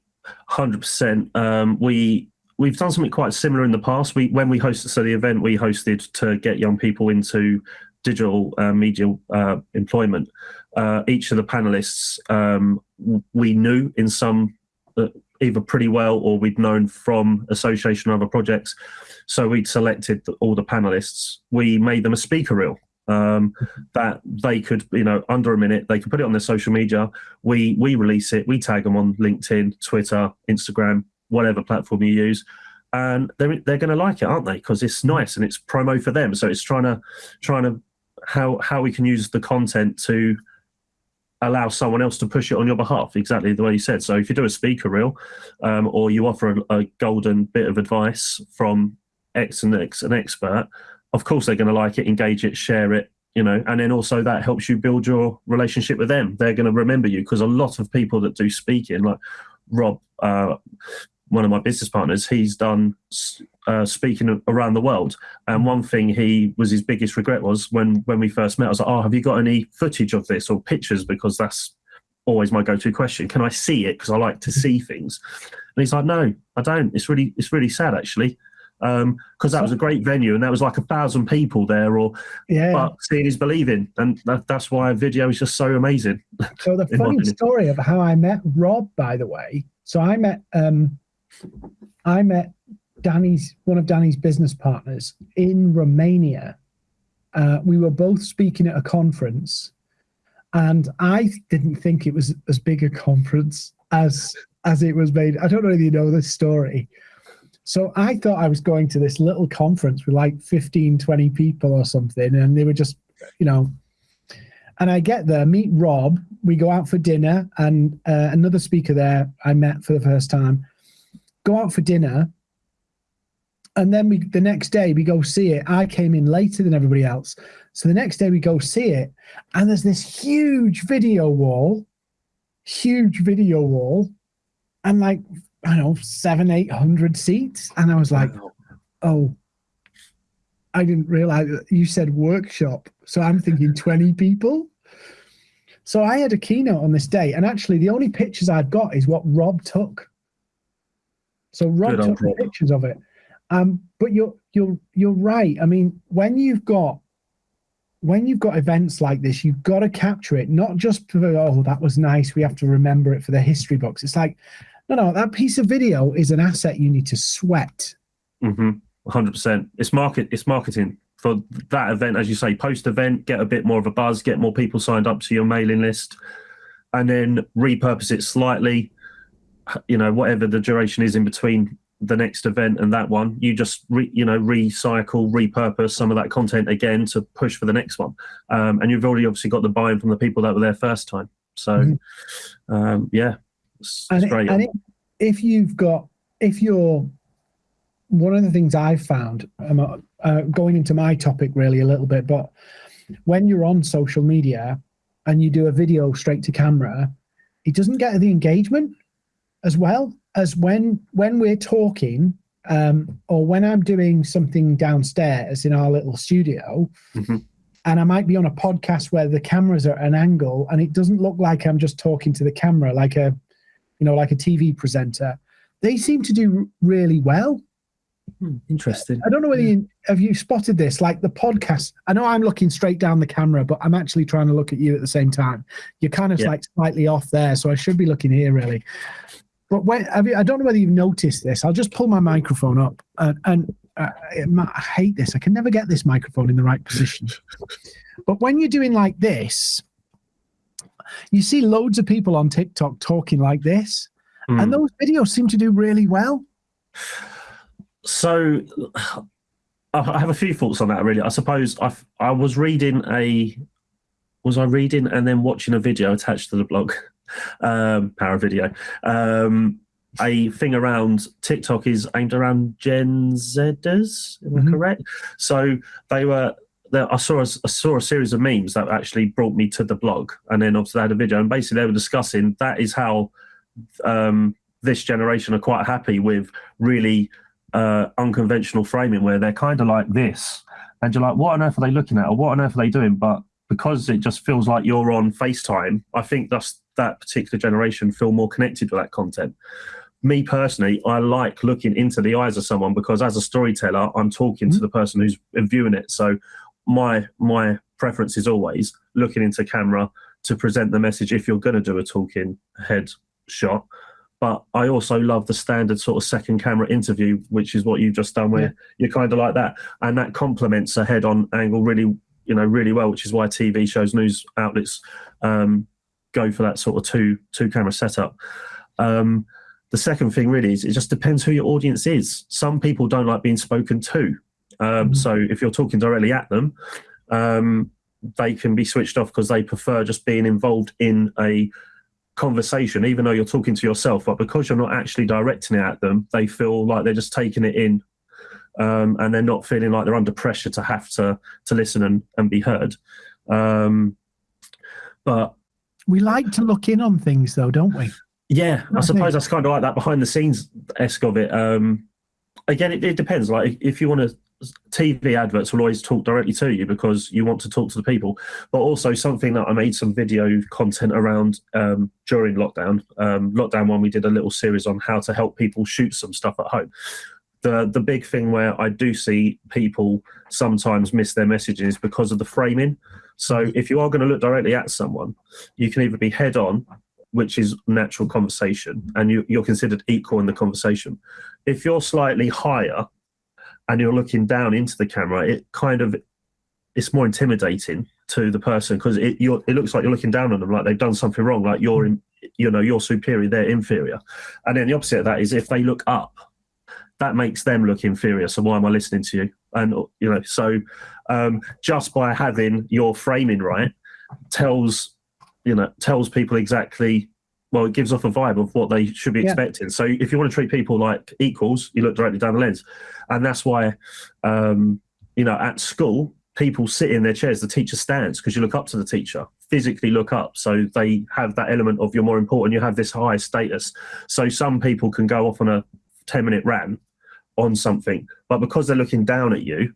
Speaker 2: hundred percent. Um, we we've done something quite similar in the past. We when we hosted so the event we hosted to get young people into digital uh, media uh, employment. Uh, each of the panelists um, we knew in some uh, either pretty well or we'd known from association or other projects. So we'd selected all the panelists. We made them a speaker reel um, that they could, you know, under a minute, they could put it on their social media. We we release it we tag them on linkedin twitter instagram whatever platform you use and they're they're going to like it aren't they? Because it's nice and it's promo for them. So it's trying to trying to how how we can use the content to allow someone else to push it on your behalf. Exactly the way you said. So if you do a speaker reel um, or you offer a, a golden bit of advice from x and x an expert of course they're going to like it engage it share it you know and then also that helps you build your relationship with them. They're going to remember you because a lot of people that do speaking like rob uh, one of my business partners he's done uh, speaking around the world. And one thing he was his biggest regret was when when we first met i was like oh have you got any footage of this or pictures? Because that's always my go-to question. Can i see it? Because i like to see things. And he's like no i don't. It's really it's really sad actually because that was a great venue and that was like a thousand people there or
Speaker 1: yeah.
Speaker 2: but seeing is believing and that, that's why video is just so amazing.
Speaker 1: So the funny story of how i met rob by the way so i met um i met danny's one of danny's business partners in romania. Uh, we were both speaking at a conference and i didn't think it was as big a conference as as it was made. I don't know if you know this story so i thought i was going to this little conference with like 15 20 people or something and they were just you know. And i get there meet rob we go out for dinner and uh, another speaker there i met for the first time. Go out for dinner and then we the next day we go see it. I came in later than everybody else. So the next day we go see it and there's this huge video wall huge video wall and like i don't know seven eight hundred seats. And i was like oh i didn't realize that you said workshop. So i'm thinking 20 people. So i had a keynote on this day and actually the only pictures i've got is what rob took. So rob
Speaker 2: Good
Speaker 1: took
Speaker 2: Rob.
Speaker 1: pictures of it. Um, but you're you're you're right. I mean when you've got when you've got events like this you've got to capture it not just for oh that was nice we have to remember it for the history books. It's like no no that piece of video is an asset you need to sweat
Speaker 2: hmm 100%. It's market. It's marketing for that event, as you say. Post event, get a bit more of a buzz, get more people signed up to your mailing list, and then repurpose it slightly. You know, whatever the duration is in between the next event and that one, you just re, you know recycle, repurpose some of that content again to push for the next one. Um, and you've already obviously got the buy-in from the people that were there first time. So, mm-hmm. um, yeah,
Speaker 1: it's, and, it's great. And if you've got, if you're, one of the things I've found, um, uh, going into my topic really a little bit, but when you're on social media and you do a video straight to camera, it doesn't get the engagement as well as when when we're talking um, or when I'm doing something downstairs in our little studio, mm-hmm. and I might be on a podcast where the cameras are at an angle and it doesn't look like I'm just talking to the camera like a, you know, like a TV presenter. They seem to do really well.
Speaker 2: Hmm, interesting.
Speaker 1: I don't know whether you have you spotted this. Like the podcast, I know I'm looking straight down the camera, but I'm actually trying to look at you at the same time. You're kind of yeah. like slightly off there, so I should be looking here really. But when you, I don't know whether you've noticed this. I'll just pull my microphone up, and, and uh, I hate this. I can never get this microphone in the right position. but when you're doing like this, you see loads of people on TikTok talking like this, mm. and those videos seem to do really well.
Speaker 2: So, I have a few thoughts on that. Really, I suppose I I was reading a was I reading and then watching a video attached to the blog um, power video. Um, a thing around TikTok is aimed around Gen Zers, am. I correct? So they were. I saw a, I saw a series of memes that actually brought me to the blog, and then obviously they had a video, and basically they were discussing that is how um, this generation are quite happy with really uh, unconventional framing, where they're kind of like this, and you're like, what on earth are they looking at, or what on earth are they doing? But because it just feels like you're on FaceTime, I think that's that particular generation feel more connected with that content. Me personally, I like looking into the eyes of someone because as a storyteller, I'm talking mm-hmm. to the person who's viewing it. So my my preference is always looking into camera to present the message if you're going to do a talking head shot. But I also love the standard sort of second camera interview, which is what you've just done, where yeah. you're kind of like that, and that complements a head-on angle really, you know, really well. Which is why TV shows, news outlets um, go for that sort of two two camera setup. Um, the second thing really is it just depends who your audience is. Some people don't like being spoken to. Um, mm-hmm. So if you're talking directly at them, um, they can be switched off because they prefer just being involved in a conversation, even though you're talking to yourself. But because you're not actually directing it at them, they feel like they're just taking it in, um, and they're not feeling like they're under pressure to have to to listen and, and be heard. Um, but
Speaker 1: we like to look in on things, though, don't we?
Speaker 2: Yeah, I, I suppose that's kind of like that behind the scenes esque of it. Um, again, it, it depends. Like if you want to, TV adverts will always talk directly to you because you want to talk to the people. But also something that I made some video content around um, during lockdown. Um, lockdown one, we did a little series on how to help people shoot some stuff at home. The the big thing where I do see people sometimes miss their messages because of the framing. So if you are going to look directly at someone, you can either be head on, which is natural conversation, and you, you're considered equal in the conversation. If you're slightly higher and you're looking down into the camera, it kind of it's more intimidating to the person because it it looks like you're looking down on them like they've done something wrong, like you're in, you know you're superior, they're inferior. And then the opposite of that is if they look up, that makes them look inferior. So why am I listening to you? And you know, so um, just by having your framing right tells you know tells people exactly well it gives off a vibe of what they should be yeah. expecting so if you want to treat people like equals you look directly down the lens and that's why um, you know at school people sit in their chairs the teacher stands because you look up to the teacher physically look up so they have that element of you're more important you have this high status so some people can go off on a 10 minute rant on something but because they're looking down at you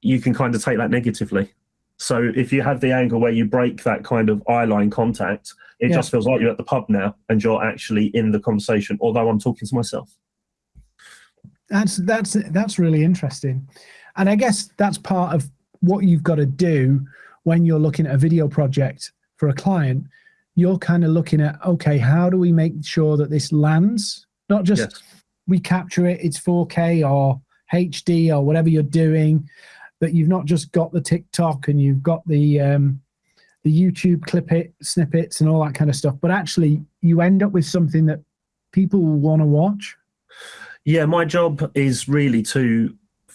Speaker 2: you can kind of take that negatively. So if you have the angle where you break that kind of eye line contact, it yeah. just feels like you're at the pub now and you're actually in the conversation, although I'm talking to myself.
Speaker 1: That's that's that's really interesting. And I guess that's part of what you've got to do when you're looking at a video project for a client. You're kind of looking at, okay, how do we make sure that this lands? Not just yes. we capture it, it's 4K or HD or whatever you're doing, that you've not just got the TikTok and you've got the um, the YouTube clip it snippets and all that kind of stuff, but actually you end up with something that people want to watch.
Speaker 2: Yeah, my job is really to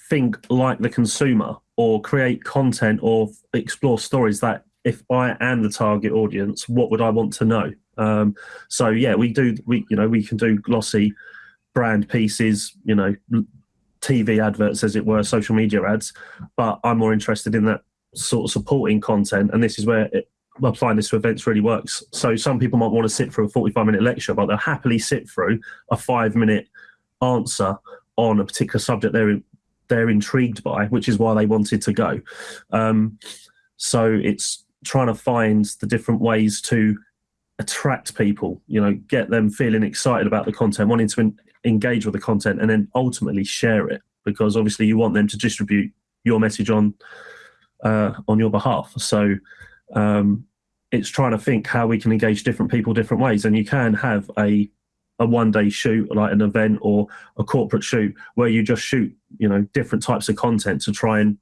Speaker 2: think like the consumer or create content or explore stories that if I am the target audience, what would I want to know? Um, so yeah, we do. We you know we can do glossy brand pieces, you know, TV adverts as it were, social media ads. But I'm more interested in that sort of supporting content, and this is where it, applying this to events really works. So some people might want to sit through a 45 minute lecture, but they'll happily sit through a five minute answer on a particular subject they're they're intrigued by, which is why they wanted to go. Um, so it's trying to find the different ways to attract people, you know, get them feeling excited about the content, wanting to engage with the content, and then ultimately share it because obviously you want them to distribute your message on uh, on your behalf. So um, it's trying to think how we can engage different people different ways, and you can have a a one day shoot like an event or a corporate shoot where you just shoot you know different types of content to try and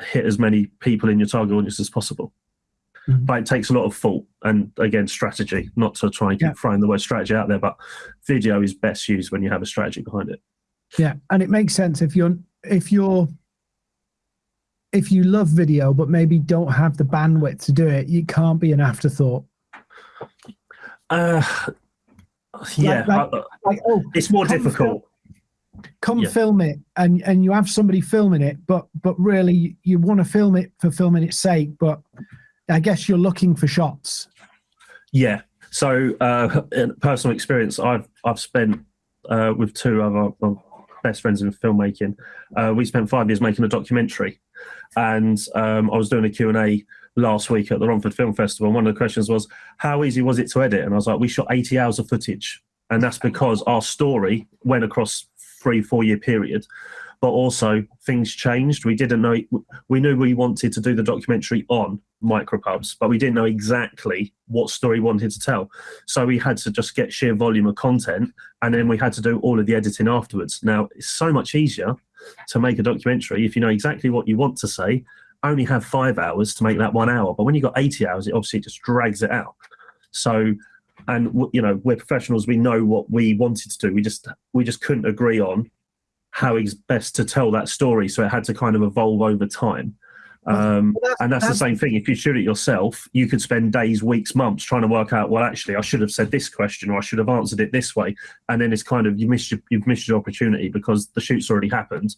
Speaker 2: hit as many people in your target audience as possible mm-hmm. but it takes a lot of thought and again strategy not to try and keep yeah. throwing the word strategy out there but video is best used when you have a strategy behind it
Speaker 1: yeah and it makes sense if you're if you're if you love video but maybe don't have the bandwidth to do it it can't be an afterthought
Speaker 2: uh yeah, like, like, like, oh, it's more difficult.
Speaker 1: Film, come yeah. film it, and and you have somebody filming it, but but really you want to film it for filming its sake. But I guess you're looking for shots.
Speaker 2: Yeah. So, uh, in personal experience, I've I've spent uh, with two other our best friends in filmmaking. Uh, we spent five years making a documentary, and um, I was doing a Q and A last week at the Romford Film Festival. And one of the questions was, how easy was it to edit? And I was like, we shot 80 hours of footage. And that's because our story went across three, four year period. But also things changed. We didn't know, we knew we wanted to do the documentary on micropubs, but we didn't know exactly what story we wanted to tell. So we had to just get sheer volume of content and then we had to do all of the editing afterwards. Now, it's so much easier to make a documentary if you know exactly what you want to say only have five hours to make that one hour. But when you've got 80 hours, it obviously just drags it out. So, and you know, we're professionals. We know what we wanted to do. We just we just couldn't agree on how it's best to tell that story. So it had to kind of evolve over time. Um, well, that's, and that's, that's, the same thing. If you shoot it yourself, you could spend days, weeks, months trying to work out. Well, actually, I should have said this question, or I should have answered it this way. And then it's kind of you missed your, you've missed your opportunity because the shoot's already happened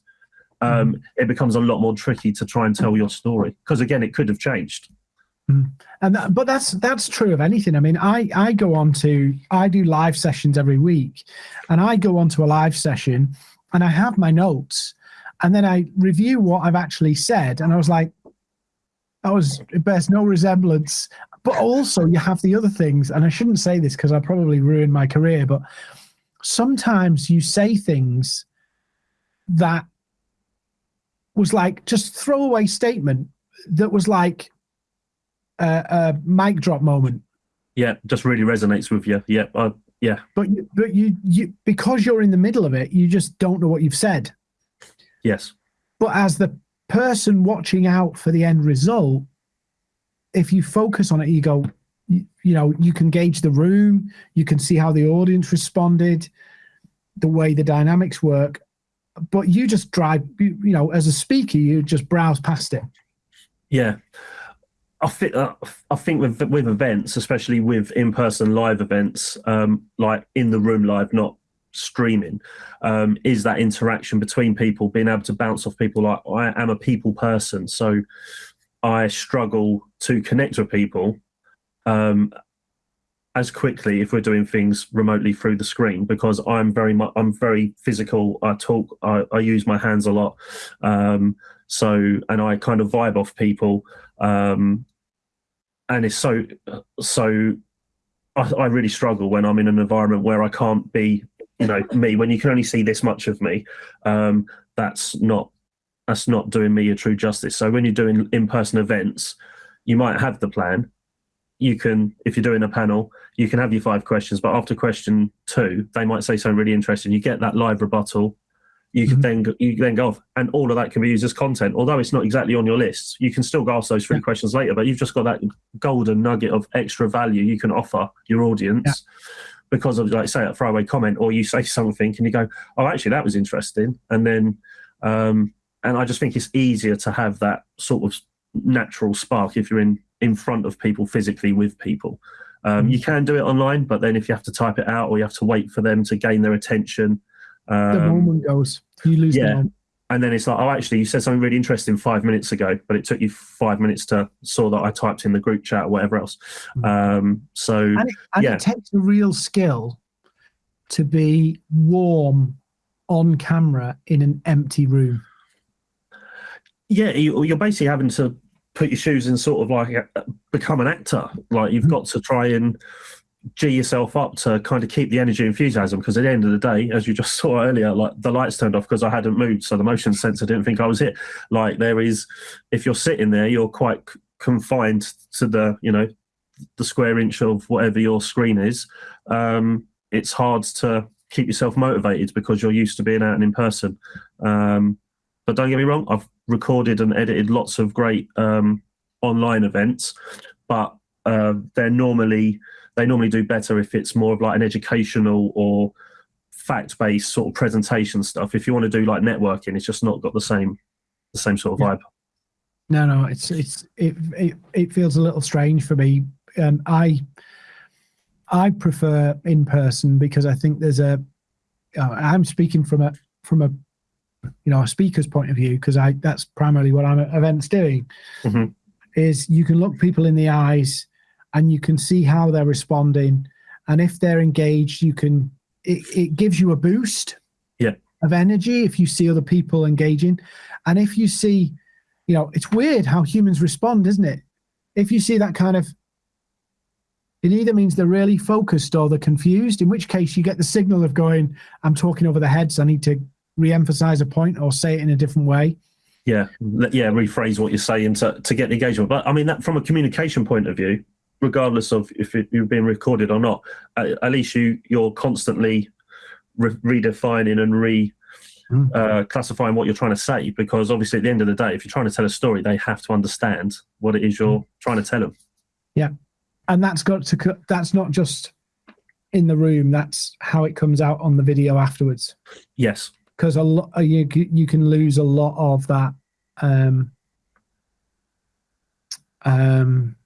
Speaker 2: um, mm. it becomes a lot more tricky to try and tell your story because again, it could have changed.
Speaker 1: Mm. And that, but that's that's true of anything. I mean, I I go on to I do live sessions every week, and I go on to a live session, and I have my notes, and then I review what I've actually said, and I was like, that was it bears no resemblance. But also, you have the other things, and I shouldn't say this because I probably ruined my career, but sometimes you say things that was like just throwaway statement that was like a, a mic drop moment.
Speaker 2: Yeah, just really resonates with you. Yeah, uh, yeah.
Speaker 1: But but you you because you're in the middle of it, you just don't know what you've said.
Speaker 2: Yes.
Speaker 1: But as the person watching out for the end result, if you focus on it, you go, you, you know, you can gauge the room, you can see how the audience responded, the way the dynamics work, but you just drive, you, you know, as a speaker, you just browse past it.
Speaker 2: Yeah. I think uh, I think with with events, especially with in person live events, um, like in the room live, not streaming, um, is that interaction between people, being able to bounce off people. Like I am a people person, so I struggle to connect with people um, as quickly if we're doing things remotely through the screen because I'm very much I'm very physical. I talk, I, I use my hands a lot, um, so and I kind of vibe off people, um, and it's so so. I, I really struggle when I'm in an environment where I can't be, you know, me. When you can only see this much of me, um, that's not that's not doing me a true justice. So when you're doing in-person events, you might have the plan, you can, if you're doing a panel, you can have your five questions, but after question two, they might say something really interesting. You get that live rebuttal, you can
Speaker 1: Mhm.
Speaker 2: then go- you then go off, and all of that can be used as content. Although it's not exactly on your list, you can still go ask those three
Speaker 1: Yeah.
Speaker 2: questions later. But you've just got that golden nugget of extra value you can offer your audience because of like say a throwaway comment, or you say something and you go, "Oh, actually, that was interesting," and then um, and I just think it's easier to have that sort of natural spark if you're in in front of people physically with people. Um,
Speaker 1: Mm.
Speaker 2: You can do it online, but then if you have to type it out or you have to wait for them to gain their attention,
Speaker 1: The
Speaker 2: um,
Speaker 1: moment goes, you lose
Speaker 2: yeah.
Speaker 1: the moment.
Speaker 2: and then it's like, oh, actually, you said something really interesting five minutes ago, but it took you five minutes to saw that I typed in the group chat or whatever else.
Speaker 1: Mhm.
Speaker 2: Um, so
Speaker 1: And, it, and
Speaker 2: Yeah.
Speaker 1: it takes a real skill to be warm on camera in an empty room.
Speaker 2: yeah, you, you're basically having to put your shoes in, sort of like become an actor. Like you've
Speaker 1: Mhm.
Speaker 2: got to try and g yourself up to kind of keep the energy enthusiasm. Because at the end of the day, as you just saw earlier, like the lights turned off because I hadn't moved, so the motion sensor didn't think I was hit. Like there is, if you're sitting there, you're quite confined to the, you know, the square inch of whatever your screen is. Um, it's hard to keep yourself motivated because you're used to being out and in person. Um, but don't get me wrong, I've recorded and edited lots of great um, online events, but uh, they're normally they normally do better if it's more of like an educational or fact-based sort of presentation stuff. If you want to do like networking, it's just not got the same the same sort of vibe.
Speaker 1: No, no, it's it's it it, it feels a little strange for me. Um, I I prefer in person because I think there's a. Uh, I'm speaking from a from a you know a speaker's point of view because I that's primarily what I'm at events doing.
Speaker 2: Mhm.
Speaker 1: Is you can look people in the eyes and you can see how they're responding, and if they're engaged, you can it, it gives you a boost.
Speaker 2: Yeah.
Speaker 1: Of energy if you see other people engaging, and if you see you know, it's weird how humans respond, isn't it? If you see that kind of, it either means they're really focused or they're confused, in which case you get the signal of going, I'm talking over the heads, I need to re emphasize a point or say it in a different way.
Speaker 2: Yeah, yeah, rephrase what you're saying to, to get the engagement. But I mean, that from a communication point of view, regardless of if it, you're being recorded or not, at, at least you you're constantly re- redefining and re
Speaker 1: Mm.
Speaker 2: uh, classifying what you're trying to say. Because obviously, at the end of the day, if you're trying to tell a story, they have to understand what it is you're trying to tell them.
Speaker 1: Yeah, and that's got to, that's not just in the room, that's how it comes out on the video afterwards.
Speaker 2: Yes,
Speaker 1: Because a lot, you, you can lose a lot of that um, um,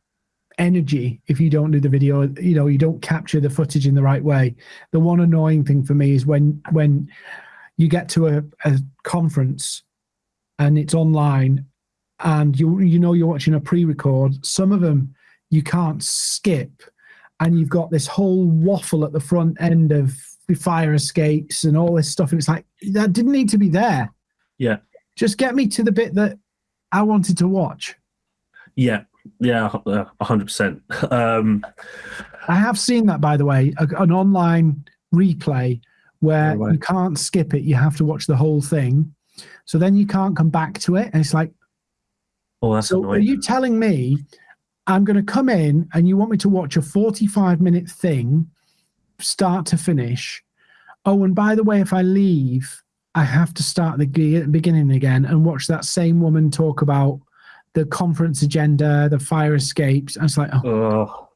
Speaker 1: energy if you don't do the video you know you don't capture the footage in the right way. The one annoying thing for me is when when you get to a, a conference and it's online and you you know you're watching a pre-record some of them you can't skip and you've got this whole waffle at the front end of the fire escapes and all this stuff and it's like that didn't need to be there.
Speaker 2: Yeah.
Speaker 1: just get me to the bit that i wanted to watch.
Speaker 2: Yeah, yeah, a hundred percent. Um,
Speaker 1: I have seen that, by the way, an online replay where
Speaker 2: No
Speaker 1: you can't skip it. You have to watch the whole thing. So then you can't come back to it. And it's like,
Speaker 2: Oh, that's
Speaker 1: so are you telling me I'm going to come in and you want me to watch a 45 minute thing, start to finish? Oh, and by the way, if I leave, I have to start the beginning again and watch that same woman talk about the conference agenda, the fire escapes. And it's like, oh,
Speaker 2: Oh.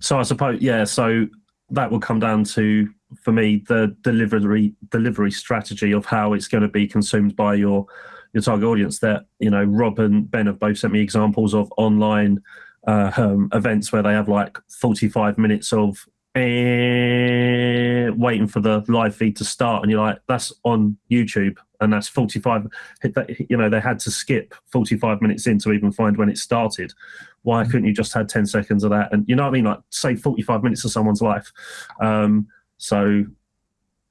Speaker 2: So I suppose, yeah. So that will come down to, for me, the delivery delivery strategy of how it's going to be consumed by your your target audience. That you know, Rob and Ben have both sent me examples of online uh, um, events where they have like forty five minutes of eh, waiting for the live feed to start, and you're like, that's on YouTube, and that's forty five. You know, they had to skip forty five minutes in to even find when it started. Why couldn't you just had 10 seconds of that? And you know what i mean? Like save 45 minutes of someone's life. Um, so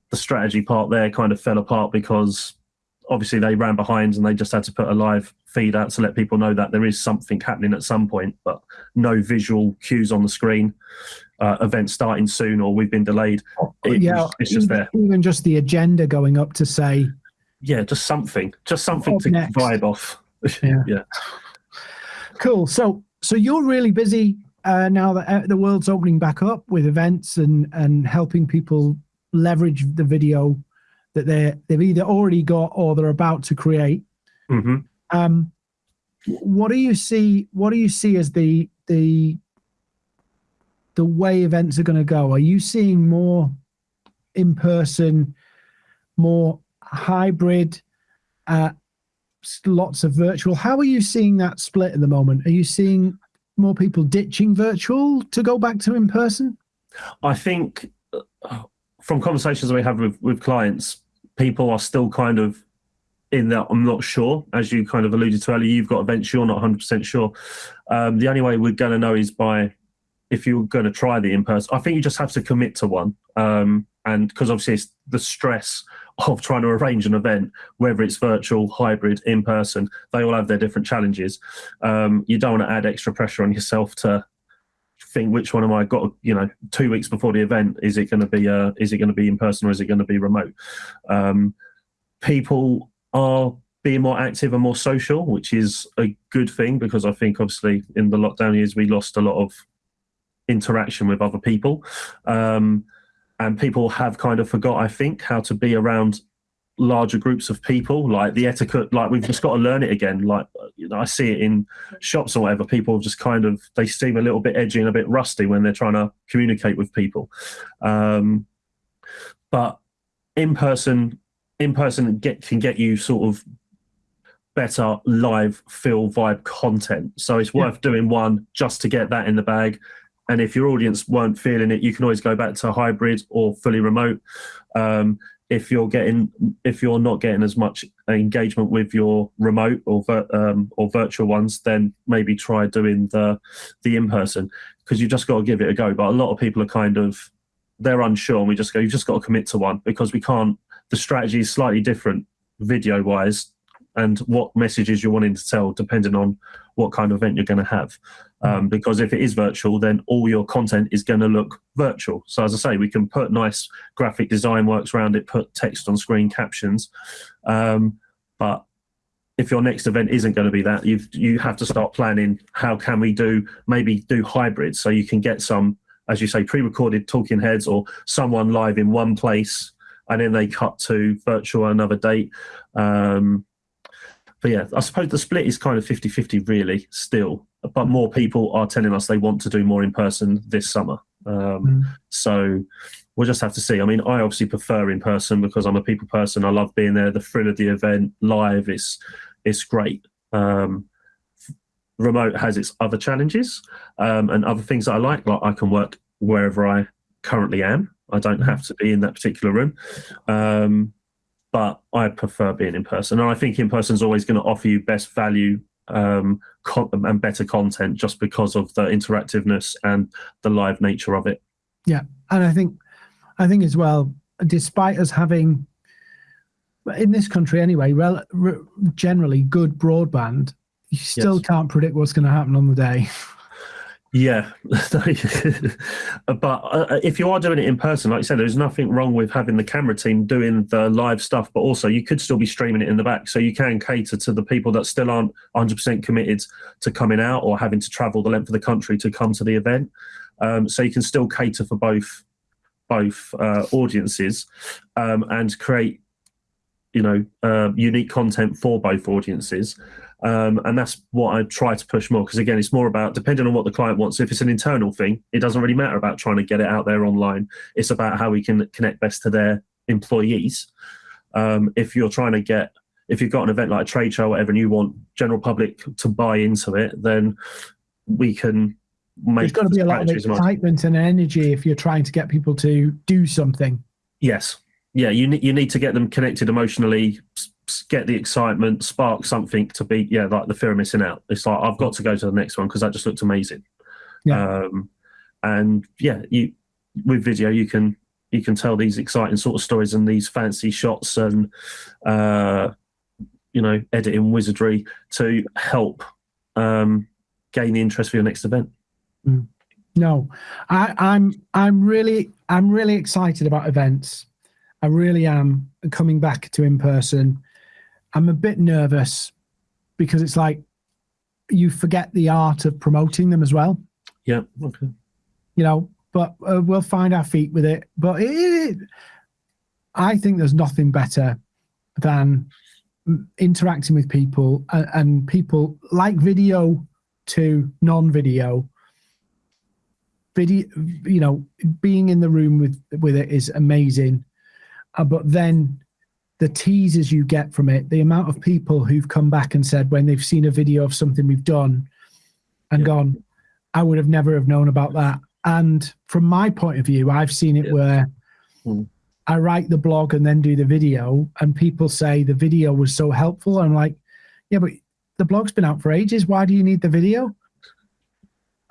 Speaker 2: the strategy part there kind of fell apart because obviously they ran behind and they just had to put a live feed out to let people know that there is something happening at some point but no visual cues on the screen. Uh, event starting soon or we've been delayed. It
Speaker 1: yeah,
Speaker 2: it's just there.
Speaker 1: even just the agenda going up to say,
Speaker 2: yeah just something just something
Speaker 1: Up
Speaker 2: to
Speaker 1: next.
Speaker 2: vibe off
Speaker 1: Yeah.
Speaker 2: yeah
Speaker 1: cool. So, so you're really busy uh, now that uh, the world's opening back up with events and and helping people leverage the video that they they've either already got or they're about to create.
Speaker 2: hmm
Speaker 1: Um, what do you see? What do you see as the the the way events are going to go? Are you seeing more in person, more hybrid, uh, lots of virtual? How are you seeing that split at the moment? Are you seeing more people ditching virtual to go back to in person?
Speaker 2: I think uh, from conversations we have with, with clients, people are still kind of in that I'm not sure, as you kind of alluded to earlier. You've got events you're not 100% sure. Um, the only way we're going to know is by if you're going to try the in person. I think you just have to commit to one, um, and because obviously it's the stress of trying to arrange an event, whether it's virtual, hybrid, in person, they all have their different challenges. Um, you don't want to add extra pressure on yourself to think which one am I got you know two weeks before the event is it going to be uh is it going to be in person or is it going to be remote um people are being more active and more social which is a good thing because I think obviously in the lockdown years we lost a lot of interaction with other people. Um and people have kind of forgot I think how to be around larger groups of people like the etiquette like we've just got to learn it again. Like you know i see it in shops or whatever people just kind of they seem a little bit edgy and a bit rusty when they're trying to communicate with people. Um but in person in person get can get you sort of better live feel vibe content. So it's
Speaker 1: Yeah.
Speaker 2: worth doing one just to get that in the bag and if your audience weren't feeling it you can always go back to hybrid or fully remote. Um, if you're getting if you're not getting as much engagement with your remote or um, or virtual ones then maybe try doing the the in person because you've just got to give it a go. But a lot of people are kind of they're unsure and we just go you've just got to commit to one because we can't the strategy is slightly different video wise and what messages you're wanting to tell depending on what kind of event you're going to have um, because if it is virtual then all your content is going to look virtual. So as i say we can put nice graphic design works around it put text on screen captions. Um, but if your next event isn't going to be that you you have to start planning how can we do maybe do hybrid. So you can get some as you say pre-recorded talking heads or someone live in one place and then they cut to virtual another date. Um, but yeah i suppose the split is kind of 50-50 really still but more people are telling us they want to do more in person this summer. Um,
Speaker 1: Mm.
Speaker 2: so we'll just have to see. I mean i obviously prefer in person because i'm a people person. I love being there. The thrill of the event live is it's great. Um, remote has its other challenges um, and other things that i like like i can work wherever i currently am. I don't have to be in that particular room. Um, but i prefer being in person and i think in person is always going to offer you best value um, and better content just because of the interactiveness and the live nature of it Yeah,
Speaker 1: and I think, I think as well, despite us having, in this country anyway, generally good broadband, you still
Speaker 2: Yes.
Speaker 1: can't predict what's going to happen on the day.
Speaker 2: Yeah, but uh, if you are doing it in person, like you said, there's nothing wrong with having the camera team doing the live stuff, but also you could still be streaming it in the back, so you can cater to the people that still aren't 100% committed to coming out or having to travel the length of the country to come to the event. Um, so you can still cater for both both uh, audiences um, and create, you know, uh, unique content for both audiences. Um, and that's what I try to push more because again, it's more about depending on what the client wants. If it's an internal thing, it doesn't really matter about trying to get it out there online. It's about how we can connect best to their employees. Um, if you're trying to get, if you've got an event like a trade show, or whatever, and you want general public to buy into it, then we can make.
Speaker 1: There's got to be a lot of excitement and energy if you're trying to get people to do something.
Speaker 2: Yes. Yeah, you need you need to get them connected emotionally, get the excitement, spark something to be yeah, like the fear of missing out. It's like I've got to go to the next one because that just looked amazing.
Speaker 1: Yeah.
Speaker 2: Um, and yeah, you with video you can you can tell these exciting sort of stories and these fancy shots and uh, you know editing wizardry to help um, gain the interest for your next event.
Speaker 1: No, I, I'm I'm really I'm really excited about events. I really am coming back to in person. I'm a bit nervous because it's like you forget the art of promoting them as well.
Speaker 2: Yeah. Okay.
Speaker 1: You know, but uh, we'll find our feet with it. But it, it, I think there's nothing better than interacting with people and, and people like video to non-video video you know being in the room with with it is amazing uh, but then the teasers you get from it the amount of people who've come back and said when they've seen a video of something we've done and yeah. gone i would have never have known about that and from my point of view i've seen it yeah. where mm. i write the blog and then do the video and people say the video was so helpful i'm like yeah but the blog's been out for ages why do you need the video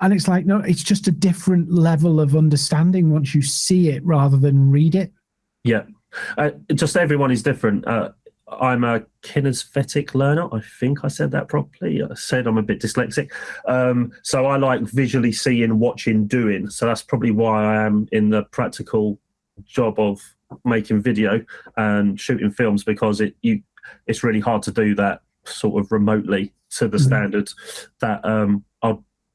Speaker 1: and it's like no it's just a different level of understanding once you see it rather than read it
Speaker 2: yeah uh, just everyone is different. Uh, i'm a kinesthetic learner. I think i said that properly. I said i'm a bit dyslexic. Um, so i like visually seeing watching doing. So that's probably why i am in the practical job of making video and shooting films because it you it's really hard to do that sort of remotely to the mm-hmm. standards that um,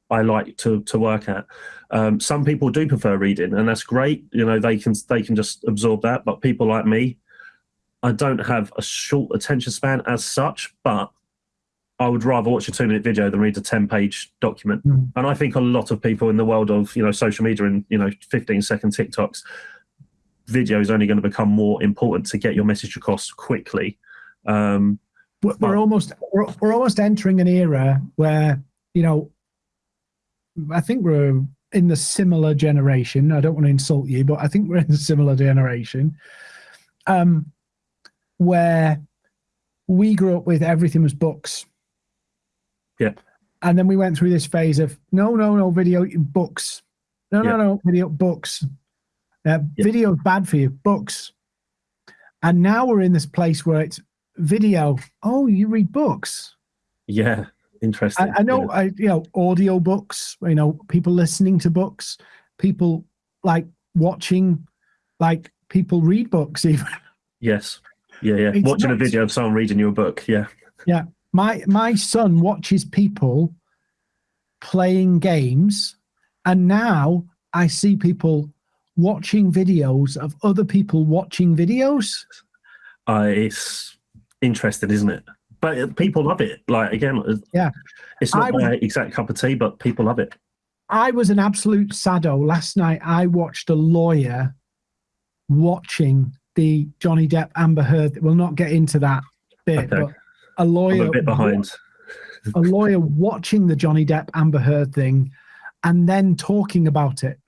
Speaker 2: I like to to work at. Um, some people do prefer reading, and that's great. You know, they can they can just absorb that. But people like me, I don't have a short attention span as such. But I would rather watch a two minute video than read a ten page document. Mm. And I think a lot of people in the world of you know social media and you know fifteen second TikToks, video is only going to become more important to get your message across quickly. Um,
Speaker 1: we're, we're almost we're, we're almost entering an era where you know I think we're in the similar generation. I don't want to insult you, but I think we're in a similar generation um, where we grew up with everything was books.
Speaker 2: Yeah.
Speaker 1: And then we went through this phase of no, no, no, video books. No, yeah. no, no, video books. Uh, yeah. Video is bad for you, books. And now we're in this place where it's video. Oh, you read books.
Speaker 2: Yeah interesting.
Speaker 1: I, I know, yeah. I you know, audio books. You know, people listening to books, people like watching, like people read books even.
Speaker 2: Yes. Yeah, yeah. It's Watching nuts. a video of someone reading your book. Yeah.
Speaker 1: Yeah. My my son watches people playing games, and now I see people watching videos of other people watching videos.
Speaker 2: Uh, it's interesting, isn't it? But people love it. Like again,
Speaker 1: yeah,
Speaker 2: it's not my exact cup of tea, but people love it.
Speaker 1: I was an absolute sado last night. I watched a lawyer watching the Johnny Depp Amber Heard. We'll not get into that bit, okay. but a lawyer
Speaker 2: I'm a bit behind.
Speaker 1: a lawyer watching the Johnny Depp Amber Heard thing and then talking about it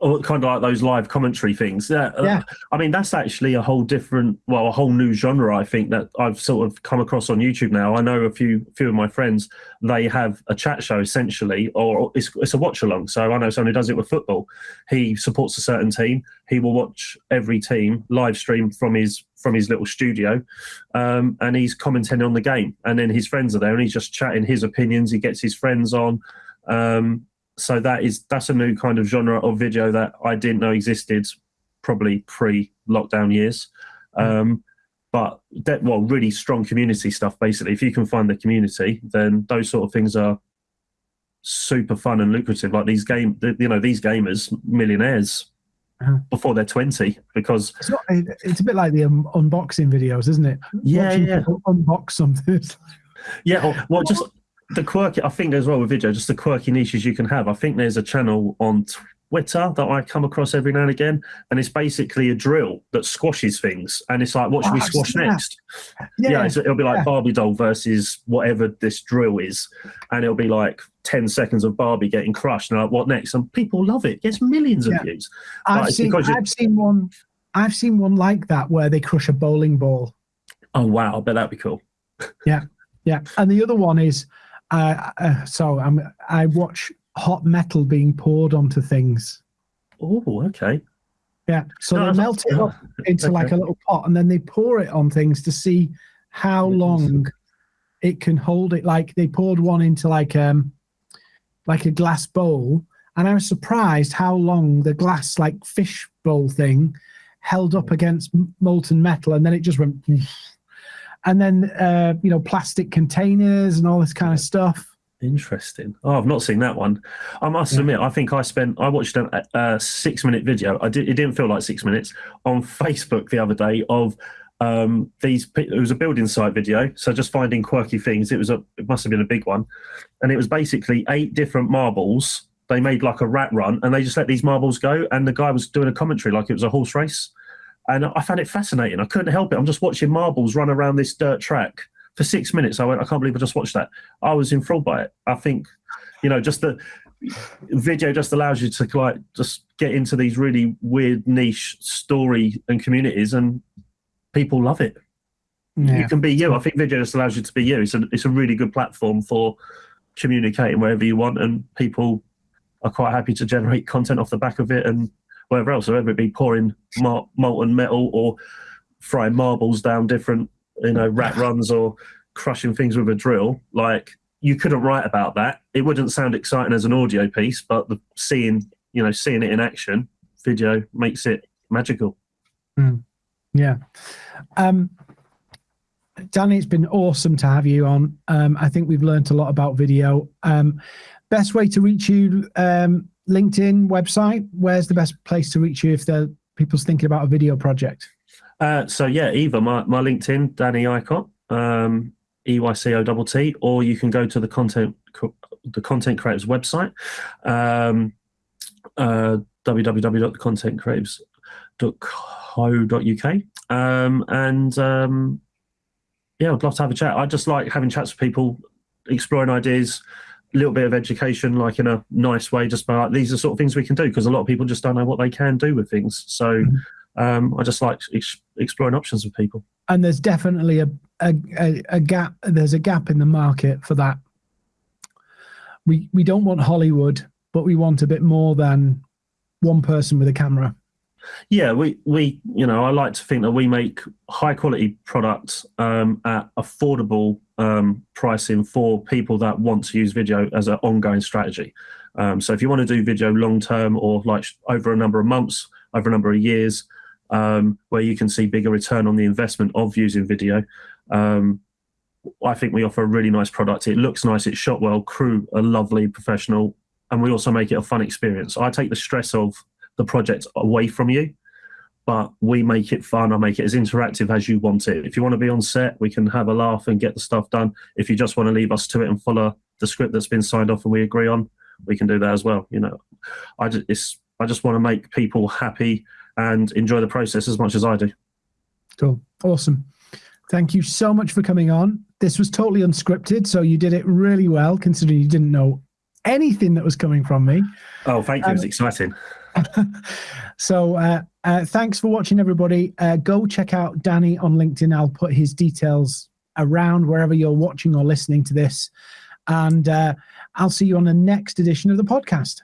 Speaker 2: or kind of like those live commentary things. Yeah, uh, yeah. I mean that's actually a whole different, well, a whole new genre. I think that I've sort of come across on YouTube now. I know a few few of my friends. They have a chat show essentially, or it's, it's a watch along. So I know someone who does it with football. He supports a certain team. He will watch every team live stream from his from his little studio, um, and he's commenting on the game. And then his friends are there, and he's just chatting his opinions. He gets his friends on. Um, so that is that's a new kind of genre of video that I didn't know existed probably pre-lockdown years. Mm. Um, but that well, really strong community stuff. Basically, if you can find the community, then those sort of things are super fun and lucrative. Like these game, you know, these gamers, millionaires uh-huh. before they're 20 because
Speaker 1: it's, not, it's, a bit like the um, unboxing videos isn't it
Speaker 2: yeah Watching yeah
Speaker 1: unbox something
Speaker 2: yeah or, well just the quirky, I think as well with video, just the quirky niches you can have. I think there's a channel on Twitter that I come across every now and again, and it's basically a drill that squashes things, and it's like, what should oh, we squash next? Yeah, yeah so it'll be like yeah. Barbie doll versus whatever this drill is, and it'll be like ten seconds of Barbie getting crushed, and like, what next? And people love it. it gets millions of views.
Speaker 1: I've seen, I've seen one. I've seen one like that where they crush a bowling ball.
Speaker 2: Oh wow! I bet that'd be cool.
Speaker 1: yeah, yeah. And the other one is uh, uh, so I'm, I watch hot metal being poured onto things.
Speaker 2: Oh, okay.
Speaker 1: Yeah. So no, they melt it up into okay. like a little pot and then they pour it on things to see how long it can hold it. Like they poured one into like um like a glass bowl, and I was surprised how long the glass like fish bowl thing held up against molten metal, and then it just went and then uh, you know plastic containers and all this kind of stuff.
Speaker 2: Interesting. Oh, I've not seen that one. I must
Speaker 1: Yeah.
Speaker 2: admit, I think I spent. I watched a, a six-minute video. I did. It didn't feel like six minutes on Facebook the other day of um, these. It was a building site video, so just finding quirky things. It was a. It must have been a big one, and it was basically eight different marbles. They made like a rat run, and they just let these marbles go. And the guy was doing a commentary like it was a horse race, and I found it fascinating. I couldn't help it. I'm just watching marbles run around this dirt track for six minutes. I went, I can't believe I just watched that. I was enthralled by it. I think, you know, just the video just allows you to like just get into these really weird niche story and communities, and people love it. You can be you. I think video just allows you to be you. It's a it's a really good platform for communicating wherever you want, and people are quite happy to generate content off the back of it and whatever else. So whether it be pouring molten metal or frying marbles down different, you know, rat runs or crushing things with a drill, like you couldn't write about that. It wouldn't sound exciting as an audio piece, but the seeing, you know, seeing it in action, video makes it magical.
Speaker 1: Yeah. Um, Danny, it's been awesome to have you on. Um, I think we've learned a lot about video. Um, best way to reach you, um, LinkedIn website. Where's the best place to reach you if the people's thinking about a video project?
Speaker 2: Uh, so yeah, either my, my LinkedIn, Danny Eycott, um, E Y C O T T, or you can go to the content the content creators website, um, uh, um, and um, yeah, I'd love to have a chat. I just like having chats with people, exploring ideas, little bit of education, like in a nice way. Just by like, these are sort of things we can do because a lot of people just don't know what they can do with things. So.
Speaker 1: Mhm.
Speaker 2: Um, I just like ex- exploring options with people.
Speaker 1: And there's definitely a, a, a, a gap. There's a gap in the market for that. We we don't want Hollywood, but we want a bit more than one person with a camera.
Speaker 2: Yeah, we we you know I like to think that we make high quality products um, at affordable um, pricing for people that want to use video as an ongoing strategy. Um, so if you want to do video long term or like over a number of months, over a number of years, um, where you can see bigger return on the investment of using video. Um, I think we offer a really nice product. It looks nice. It's shot well. Crew are lovely, professional, and we also make it a fun experience. I take the stress of the project away from you, but we make it fun. I make it as interactive as you want it. If you want to be on set, we can have a laugh and get the stuff done. If you just want to leave us to it and follow the script that's been signed off and we agree on, we can do that as well. You know, I just it's I just want to make people happy and enjoy the process as much as I do.
Speaker 1: Cool. Awesome. Thank you so much for coming on. This was totally unscripted, so you did it really well considering you didn't know anything that was coming from me.
Speaker 2: Oh, thank you.
Speaker 1: Um,
Speaker 2: was exciting.
Speaker 1: so uh, uh, thanks for watching, everybody. Uh, go check out Danny on LinkedIn. I'll put his details around wherever you're watching or listening to this. And uh, I'll see you on the next edition of the podcast.